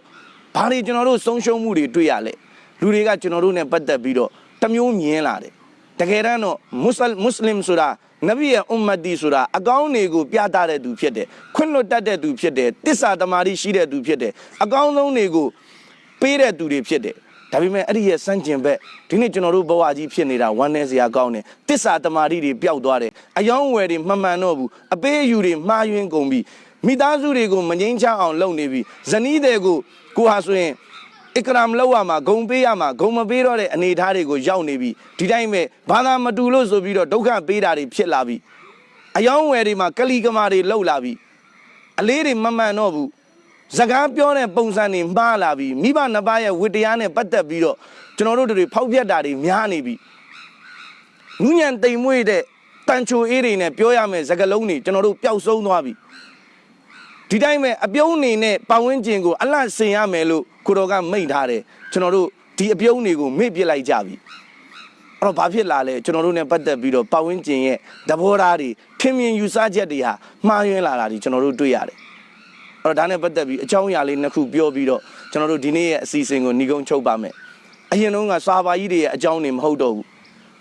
ဘာတွေကျွန်တော်တို့ဆုံးရှုံးမှုတွေတွေ့ရလဲလူတွေကကျွန်တော်တို့ ਨੇ ပတ်သက်ပြီးတော့တစ်မျိုးမြင်လာတယ်တကယ်တမ်းတော့မွတ်စလမွတ်စလင်ဆိုတာနဗီရဲ့အွမ်မတ်တီဆိုတာအကောင်းတွေကိုပြသတဲ့သူဖြစ်တယ်ခွင့်လွတ်တတ်တဲ့သူဖြစ်တယ်တစ္ဆာတမာတိရှိတဲ့သူဖြစ်တယ်အကောင်းဆုံးတွေကိုပေးတဲ့သူတွေဖြစ်တယ် ဒါပေမဲ့အဲ့ဒီရဲ့စန့်ကျင်ဘက်ဒီနေ့ကျွန်တော်တို့ဘဝကြီးဖြစ်နေတာဝမ်းနည်းစရာကောင်းတယ်တစ္ဆာတမာတိတွေပျောက်သွားတယ်အယောင်းဝယ်တွေမမှန်တော့ဘူးအပေးအယူတွေမှားယွင်းကုန်ပြီမိသားစုတွေကိုမငိမ့်ချအောင်လုပ်နေပြီဇနီးတွေကိုကိုဟာဆိုရင်အကရမ်လောက်ရမှာဂုံပေးရမှာဂုံမပေးတော့တဲ့အနေအထားတွေကိုရောက်နေပြီဒီတိုင်းပဲဘာသာမတူလို့ဆိုပြီးတော့ဒုက္ခပေးတာတွေဖြစ်လာပြီအယောင်းဝယ်တွေမှာကလီကမာတွေလောက်လာပြီအလေးတွေမမှန်တော့ဘူး စကားပြောတဲ့ပုံစံတွေမှားလာပြီမိဘနှစ်ပါးရဲ့ဝတ္တရားနဲ့ပတ်သက်ပြီးတော့ကျွန်တော်တို့တွေဖောက်ပြက်တာတွေများနေပြီနူးညံတိမ်မွေ့တဲ့တန်ချိုအေးတွေနဲ့ပြောရမယ်စကားလုံးတွေကျွန်တော်တို့ပျောက်ဆုံးသွားပြီဒီတိုင်းပဲအပြုံးနေနဲ့ပတ်ဝန်းကျင်ကိုအလန့်စင်ရမယ်လို့ကိုတော်ကမိန့်ထားတယ်ကျွန်တော်တို့ဒီအပြုံးတွေကိုမေ့ပစ်လိုက်ကြပြီအဲ့တော့ဘာဖြစ်လာလဲကျွန်တော်တို့ ਨੇ ပတ်သက်ပြီးတော့ပတ်ဝန်းကျင်ရဲ့သဘောထားတွေထင်မြင်ယူဆချက်တွေဟာမှားယွင်းလာတာဒီကျွန်တော်တို့တွေ့ရတယ် အဲ့တော့ဒါနဲ့ပတ်သက်ပြီးအကြောင်းအရာလေးနှစ်ခုပြောပြီးတော့ကျွန်တော်တို့ဒီနေ့ရဲ့အစီအစဉ်ကိုညီကုန်းချုပ်ပါမယ်အရင်တုန်းကစာပါကြီးတွေရဲ့အကြောင်းတွေမဟုတ်တော့ဘူး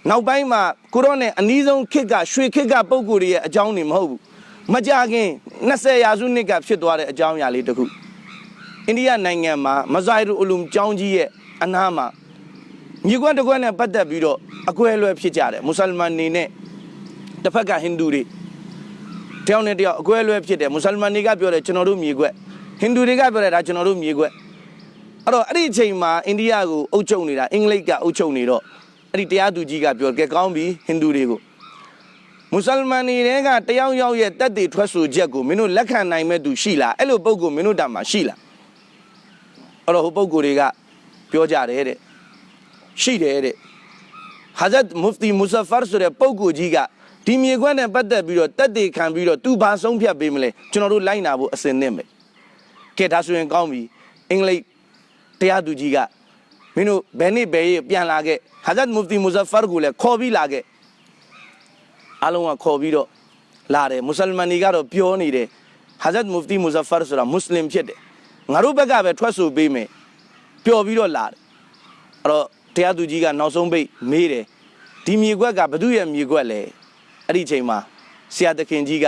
နောက်ပိုင်းမှာကိုရောနဲ့အနီးဆုံးခစ်ကရွှေခစ်ကပုံကိုယ်တွေရဲ့အကြောင်းတွေမဟုတ်ဘူးမကြခင်20ရာစုနှစ်ကဖြစ်သွားတဲ့အကြောင်းအရာလေးတစ်ခုအိန္ဒိယနိုင်ငံမှာမဇိုင်ရူအလူမ်ကျောင်းကြီးရဲ့အနားမှာမြေကွက်တစ်ကွက်နဲ့ပတ်သက်ပြီးတော့အကွဲအလွဲဖြစ်ကြတယ်မွတ်စလမန်နေနဲ့တစ်ဖက်ကဟိန္ဒူတွေ တယောက်နဲ့တယောက်အကွဲအလွဲဖြစ်တယ်မွတ်စလမန်တွေကပြောတယ်ကျွန်တော်တို့မြေကွက်ဟိန္ဒူတွေကပြောတယ်ဒါကျွန်တော်တို့မြေကွက်အဲ့တော့အဲ့ဒီအချိန်မှာအိန္ဒိယကိုအုပ်ချုပ်နေတာအင်္ဂလိပ်ကအုပ်ချုပ်နေတော့အဲ့ဒီတရားသူကြီးကပြောကဲကောင်းပြီဟိန္ဒူတွေကိုမွတ်စလမန်တွေကတယောက်ယောက်ရဲ့တက်တည်ထွက်ဆိုချက်ကိုမင်းတို့လက်ခံနိုင်မဲ့သူရှိလားအဲ့လိုပုံကိုမင်းတို့တာမှာရှိလားအဲ့တော့ဟိုပုံကိုတွေကပြောကြတယ်တဲ့ရှိတယ်တဲ့ဟာဇတ်မုဖတီမူဆာဖာဆိုတဲ့ပုဂ္ဂိုလ်ကြီးက ဒီမြေခွက်နဲ့ပတ်သက်ပြီးတော့တက်တည်ခံပြီးတော့သူဘာဆုံးဖြတ်ပေးမလဲကျွန်တော်တို့လိုက်နာဖို့အစင်နဲ့မယ်ကဲဒါဆိုရင်ကောင်းပြီအင်္ဂလိပ်တရားသူကြီးကမင်းတို့ဘယ်နှစ်ဘယ်ရက်ပြန်လာခဲ့ဟာဇတ်မုဖတီမူဆာဖာကိုလည်းခေါ်ပြီးလာခဲ့အားလုံးကခေါ်ပြီးတော့လာတယ်မွတ်စလမန်တွေကတော့ပြောနေတယ်ဟာဇတ်မုဖတီမူဆာဖာဆိုတာမွတ်စလင်ဖြစ်တယ်ငါတို့ဘက်ကပဲထွက်ဆိုပေးမယ်ပျော်ပြီးတော့လာတယ်အဲ့တော့တရားသူကြီးကနောက်ဆုံးပိတ်မေးတယ်ဒီမြေခွက်ကဘသူရဲ့မြေခွက်လဲ အဲ့ဒီအချိန်မှာဆရာသခင်ကြီးက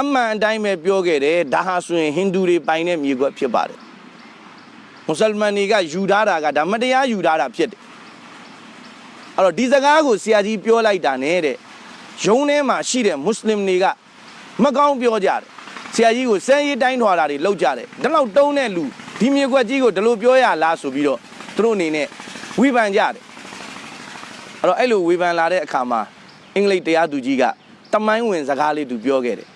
အမှန်အတိုင်းပဲပြောခဲ့တယ်ဒါဟာဆိုရင်ဟိန္ဒူတွေပိုင်တဲ့မြေခွက်ဖြစ်ပါတယ်မွတ်စလမန်တွေကယူထားတာကဒါမတရားယူထားတာဖြစ်တယ်အဲ့တော့ဒီစကားကိုဆရာကြီးပြောလိုက်တာနဲ့တဲ့ယုံထဲမှာရှိတဲ့မွတ်စလင်တွေကမကောင်းပြောကြတယ်ဆရာကြီးကိုစမ်းရေးတိုင်းထွာတာတွေလောက်ကြတယ်ဒါတော့တုံးတဲ့လူဒီမြေခွက်ကြီးကိုဒီလိုပြောရလားဆိုပြီးတော့သူတို့အနေနဲ့ဝိပန်ကြတယ်အဲ့တော့အဲ့လိုဝေဖန်လာတဲ့အခါမှာ အင်္ဂလိပ်တရားသူကြီးကတမိုင်းဝင်စကားလေးသူပြောခဲ့တယ်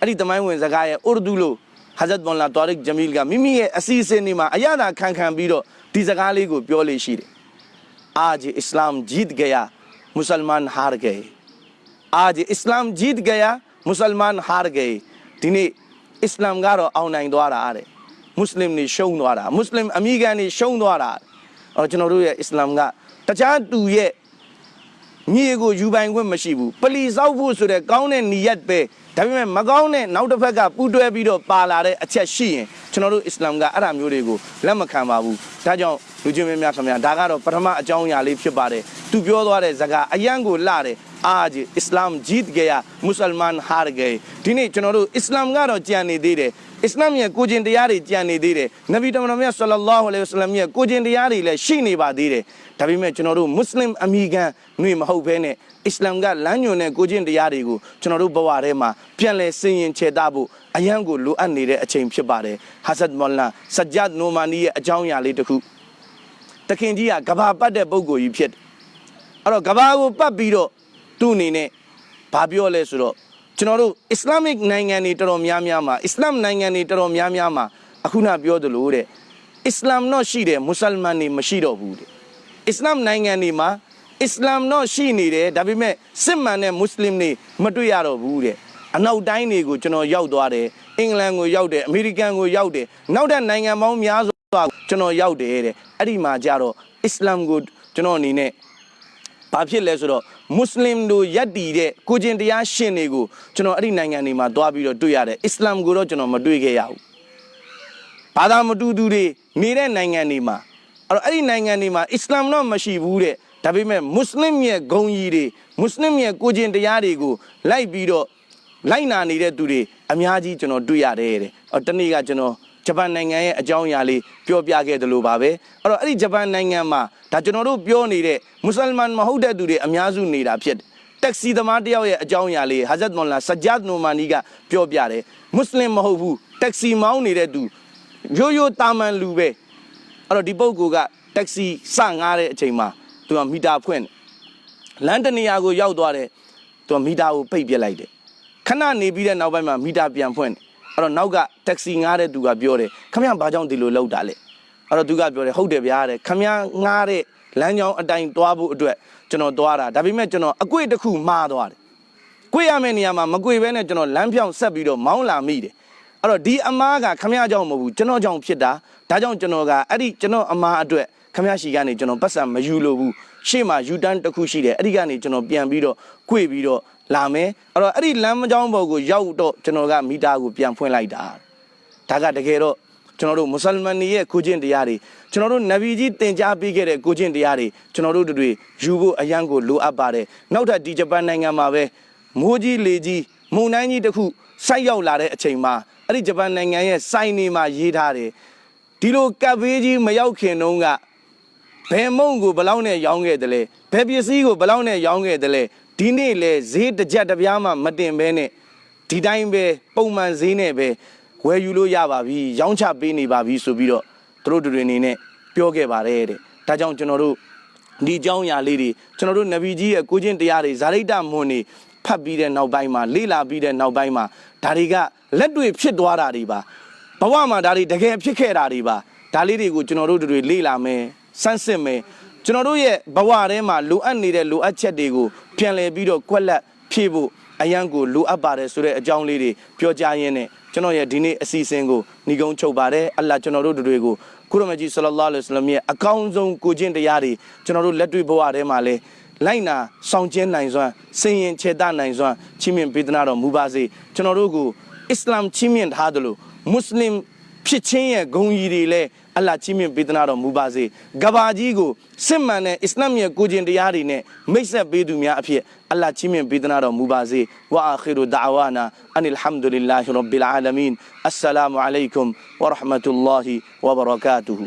အဲ့ဒီတမိုင်းဝင်စကားရဲ့ဥရဒူလိုဟာဇတ်ဘွန်လာတော်ရစ်ဂျမီလ်ကမိမိရဲ့အစီအစဉ်တွေမှာအရသာခံခံပြီးတော့ဒီစကားလေးကိုပြောလေရှိတယ်အာဂျီအစ္စလာမ်ဂျီတ်ဂယာမွတ်စလမန်ဟာရ်ဂေအာဂျီအစ္စလာမ်ဂျီတ်ဂယာမွတ်စလမန်ဟာရ်ဂေဒီနေ့အစ္စလာမ်ကတော့အောင်နိုင်သွားတာတဲ့မွတ်စလင်တွေရှုံးသွားတာမွတ်စလင်အမိခံတွေရှုံးသွားတာအော်ကျွန်တော်တို့ရဲ့အစ္စလာမ်ကတခြားသူရဲ့ ညီကိုယူပိုင်ခွင့်မရှိဘူးပလီစောက်ဖို့ဆိုတဲ့ကောင်းတဲ့နီယတ်ပဲဒါပေမဲ့မကောင်းတဲ့နောက်တစ်ဖက်ကပူတွဲပြီးတော့ပါလာတဲ့အချက်ရှိရင်ကျွန်တော်တို့အစ္စလာမ်ကအဲ့ဒါမျိုးတွေကိုလက်မခံပါဘူးဒါကြောင့်လူချင်းမင်းများခင်ဗျာဒါကတော့ပထမအကြောင်းအရာလေးဖြစ်ပါတယ်သူပြောသွားတဲ့ဇကာအယံကိုလှတယ်အာဂျီအစ္စလာမ်ဂျီတ်ဂေယာမွတ်စလမန်ဟာရဂေဒီနေ့ကျွန်တော်တို့အစ္စလာမ်ကတော့ကြံနေသေးတယ်အစ္စလာမ်ရဲ့ကိုကျင့်တရားတွေကြံနေသေးတယ်နဗီတမန်တော်မြတ်ဆလ္လာလဟူအလိုင်ဝဆလမ်ရဲ့ကိုကျင့်တရားတွေလည်းရှိနေပါသေးတယ် ဒါပေမဲ့ကျွန်တော်တို့မွတ်စလင်အမိခံຫນွေမဟုတ်ဘဲနဲ့အစ္စလာမ်ကလမ်းညွန်တဲ့ကိုကျင်တရားတွေကိုကျွန်တော်တို့ဘဝထဲမှာပြန်လဲဆင်ရင်ခြေသားဖို့အယံကိုလိုအပ်နေတဲ့အချိန်ဖြစ်ပါတယ်ဟာဆတ်မော်လာဆဂျတ်နိုမာနီရဲ့အကြောင်းအရာလေးတစ်ခုတခင်ကြီးကကဘာပတ်တဲ့ပုံကိုကြီးဖြစ်တယ်အဲ့တော့ကဘာကိုပတ်ပြီးတော့သူ့အနေနဲ့ဘာပြောလဲဆိုတော့ကျွန်တော်တို့အစ္စလာမစ်နိုင်ငံတွေတော်တော်များများမှာအစ္စလာမ်နိုင်ငံတွေတော်တော်များများမှာအခုနပြောသလိုတဲ့အစ္စလာမ်တော့ရှိတယ်မွတ်စလမန်တွေမရှိတော့ဘူးတဲ့ အစ္စလာမ်နိုင်ငံတွေမှာအစ္စလာမ်တော့ရှိနေတယ်ဒါပေမဲ့စစ်မှန်တဲ့မွတ်စလင်တွေမတွေ့ရတော့ဘူးတဲ့အနောက်တိုင်းတွေကိုကျွန်တော်ရောက်သွားတယ်အင်္ဂလန်ကိုရောက်တယ်အမေရိကန်ကိုရောက်တယ်နောက်တဲ့နိုင်ငံပေါင်းများစွာကျွန်တော်ရောက်တယ်တဲ့အဲ့ဒီမှာကြတော့အစ္စလာမ်ကိုကျွန်တော်အနေနဲ့ဘာဖြစ်လဲဆိုတော့မွတ်စလင်တို့ယက်တီတဲ့ကိုကျင်တရားရှင်တွေကိုကျွန်တော်အဲ့ဒီနိုင်ငံတွေမှာတွားပြီးတော့တွေ့ရတယ်အစ္စလာမ်ကိုတော့ကျွန်တော်မတွေ့ခဲ့ရဘူးဘာသာမတူသူတွေနေတဲ့နိုင်ငံတွေမှာ အဲ့တော့အဲ့ဒီနိုင်ငံတွေမှာအစ္စလာမ်တော့မရှိဘူးတဲ့ဒါပေမဲ့မွတ်စလင်ရဲ့ဂုံကြီးတွေမွတ်စလင်ရဲ့ကိုကျင်တရားတွေကိုလိုက်ပြီးတော့လိုက်နာနေတဲ့သူတွေအများကြီးကျွန်တော်တွေ့ရတယ်တဲ့အော်တနေ့ကကျွန်တော်ဂျပန်နိုင်ငံရဲ့အကြောင်းအရာလေးပြောပြခဲ့တယ်လို့ပါပဲအဲ့တော့အဲ့ဒီဂျပန်နိုင်ငံမှာဒါကျွန်တော်တို့ပြောနေတဲ့မွတ်စလမန်မဟုတ်တဲ့သူတွေအများစုနေတာဖြစ်တယ်တက်ဆီသမားတယောက်ရဲ့အကြောင်းအရာလေးဟာဇတ်မွန်လာဆဂျတ်နိုမာနီကပြောပြတယ်မွတ်စလင်မဟုတ်ဘူးတက်ဆီမောင်းနေတဲ့သူရိုးရိုးတာမန်လူပဲ အဲ့တော့ဒီပုဂ္ဂိုလ်ကတက်ဆီစငားတဲ့အချိန်မှာသူကမီတာဖွင့်တယ်လမ်းတနေရာကိုရောက်သွားတယ်သူကမီတာကိုပိတ်ပြစ်လိုက်တယ်ခဏနေပြီးတဲ့နောက်ပိုင်းမှာမီတာပြန်ဖွင့်တယ်အဲ့တော့နောက်ကတက္ကစီငားတဲ့သူကပြောတယ်ခမရဘာကြောင့်ဒီလိုလောက်တာလဲအဲ့တော့သူကပြောတယ်ဟုတ်တယ်ဗျာတဲ့ခမရငားတဲ့လမ်းကြောင်းအတိုင်းသွားဖို့အတွက်ကျွန်တော်သွားတာဒါပေမဲ့ကျွန်တော်အကွေ့တစ်ခုမှားသွားတယ်ကွေ့ရမယ့်နေရာမှာမကွေ့ဘဲနဲ့ကျွန်တော်လမ်းဖြောင်းဆက်ပြီးတော့မောင်းလာမိတယ်အဲ့တော့ဒီအမားကခမရကြောင့်မဟုတ်ဘူးကျွန်တော်ကြောင့်ဖြစ်တာ ဒါကြောင့်ကျွန်တော်ကအဲ့ဒီကျွန်တော်အမားအတွက်ခမရရှိကနေကျွန်တော်ပတ်စံမယူလို့ဘူးရှေ့မှာယူတန်းတစ်ခုရှိတယ်အဲ့ဒီကနေကျွန်တော်ပြန်ပြီးတော့ကွေ့ပြီးတော့လာမယ်အဲ့တော့အဲ့ဒီလမ်းမကြောင်းဘော်ကိုရောက်တော့ကျွန်တော်ကမီတာကိုပြန်ဖွင့်လိုက်တာဒါကတကယ်တော့ကျွန်တော်တို့မွတ်စလမန်တွေရဲ့ကိုကျင့်တရားတွေကျွန်တော်တို့နဗီကြီးတင် जा ပေးခဲ့တဲ့ကိုကျင့်တရားတွေကျွန်တော်တို့တွေယူဖို့အရန်ကိုလိုအပ်ပါတယ်နောက်ထပ်ဒီဂျပန်နိုင်ငံမှာပဲမိုးကြီးလေကြီးမုန်တိုင်းကြီးတစ်ခုဆိုက်ရောက်လာတဲ့အချိန်မှာအဲ့ဒီဂျပန်နိုင်ငံရဲ့စိုင်းနေမှာရေးထားတယ် ဒီလိုကပ်ဘေးကြီးမရောက်ခင်တုန်းကဘယ်မုံကိုဘယ်လောက်နဲ့ရောင်းခဲ့တယ်လဲဘယ်ပစ္စည်းကိုဘယ်လောက်နဲ့ရောင်းခဲ့တယ်လဲဒီနေ့လေဈေးတစ်ကြက်တစ်ပြားမှမတင်ဘဲနဲ့ဒီတိုင်းပဲပုံမှန်ဈေးနဲ့ပဲဝယ်ယူလို့ရပါပြီရောင်းချပေးနေပါပြီဆိုပြီးတော့သူတို့တွေအနေနဲ့ပြောခဲ့ပါတယ်တဲ့ဒါကြောင့်ကျွန်တော်တို့ဒီအကြောင်းအရာလေးတွေကျွန်တော်တို့နဗီကြီးရဲ့ကိုချင်းတရားတွေဇာရိတမွန်တွေဖတ်ပြီးတဲ့နောက်ပိုင်းမှာလေ့လာပြီးတဲ့နောက်ပိုင်းမှာဒါတွေကလက်တွေ့ဖြစ်သွားတာတွေပါ ဘဝမှာဒါတွေတကယ်ဖြစ်ခဲ့တာတွေပါဒါလေးတွေကိုကျွန်တော်တို့တွေလေ့လာမယ်စမ်းစစ်မယ်ကျွန်တော်တို့ရဲ့ဘဝထဲမှာလိုအပ်နေတဲ့လိုအပ်ချက်တွေကိုပြန်လည်ပြီးတော့ကွက်လက်ဖြည့်ဖို့အရန်ကိုလိုအပ်ပါတယ်ဆိုတဲ့အကြောင်းလေးတွေပြောကြားရင်းနဲ့ကျွန်တော်ရဲ့ဒီနေ့အစီအစဉ်ကိုညီကုန်းချုပ်ပါတယ်အလ္လာကျွန်တော်တို့တွေကိုကုရမကြီးဆလလောလ္လဟ်အလိုင်းရဲ့အကောင်းဆုံးကိုကျင့်တရားတွေကျွန်တော်တို့လက်တွေ့ဘဝထဲမှာလဲလိုက်နာဆောင်ကျင်းနိုင်စွမ်းစင်ရင်ခြေတနိုင်စွမ်းချီးမြှင့်ပေးသနာတော်မူပါစေကျွန်တော်တို့ကိုအစ္စလာမ်ချီးမြှင့်ထားသလို မွတ်စလင်ဖြစ်ချင်းရဲ့ဂုံကြီးတွေလည်းအလ္လာဟ်ချီးမြှင့်ပေးသနာတော်မူပါစေကဘာကြီးကိုစစ်မှန်တဲ့အစ္စလာမ်ရဲ့ကိုကျင်တရားတွေနဲ့မိတ်ဆက်ပေးသူများအဖြစ်အလ္လာဟ်ချီးမြှင့်ပေးသနာတော်မူပါစေဝါအာခီရူဒါဝါနာအန်အလ်ဟမ်ဒူလ illah ရဘ်ဘီလ်အာလမင်အစ္စလာမူအလိုင်ကွမ်ဝရဟမတုလ္လာဟီဝဘရကာတူဟူ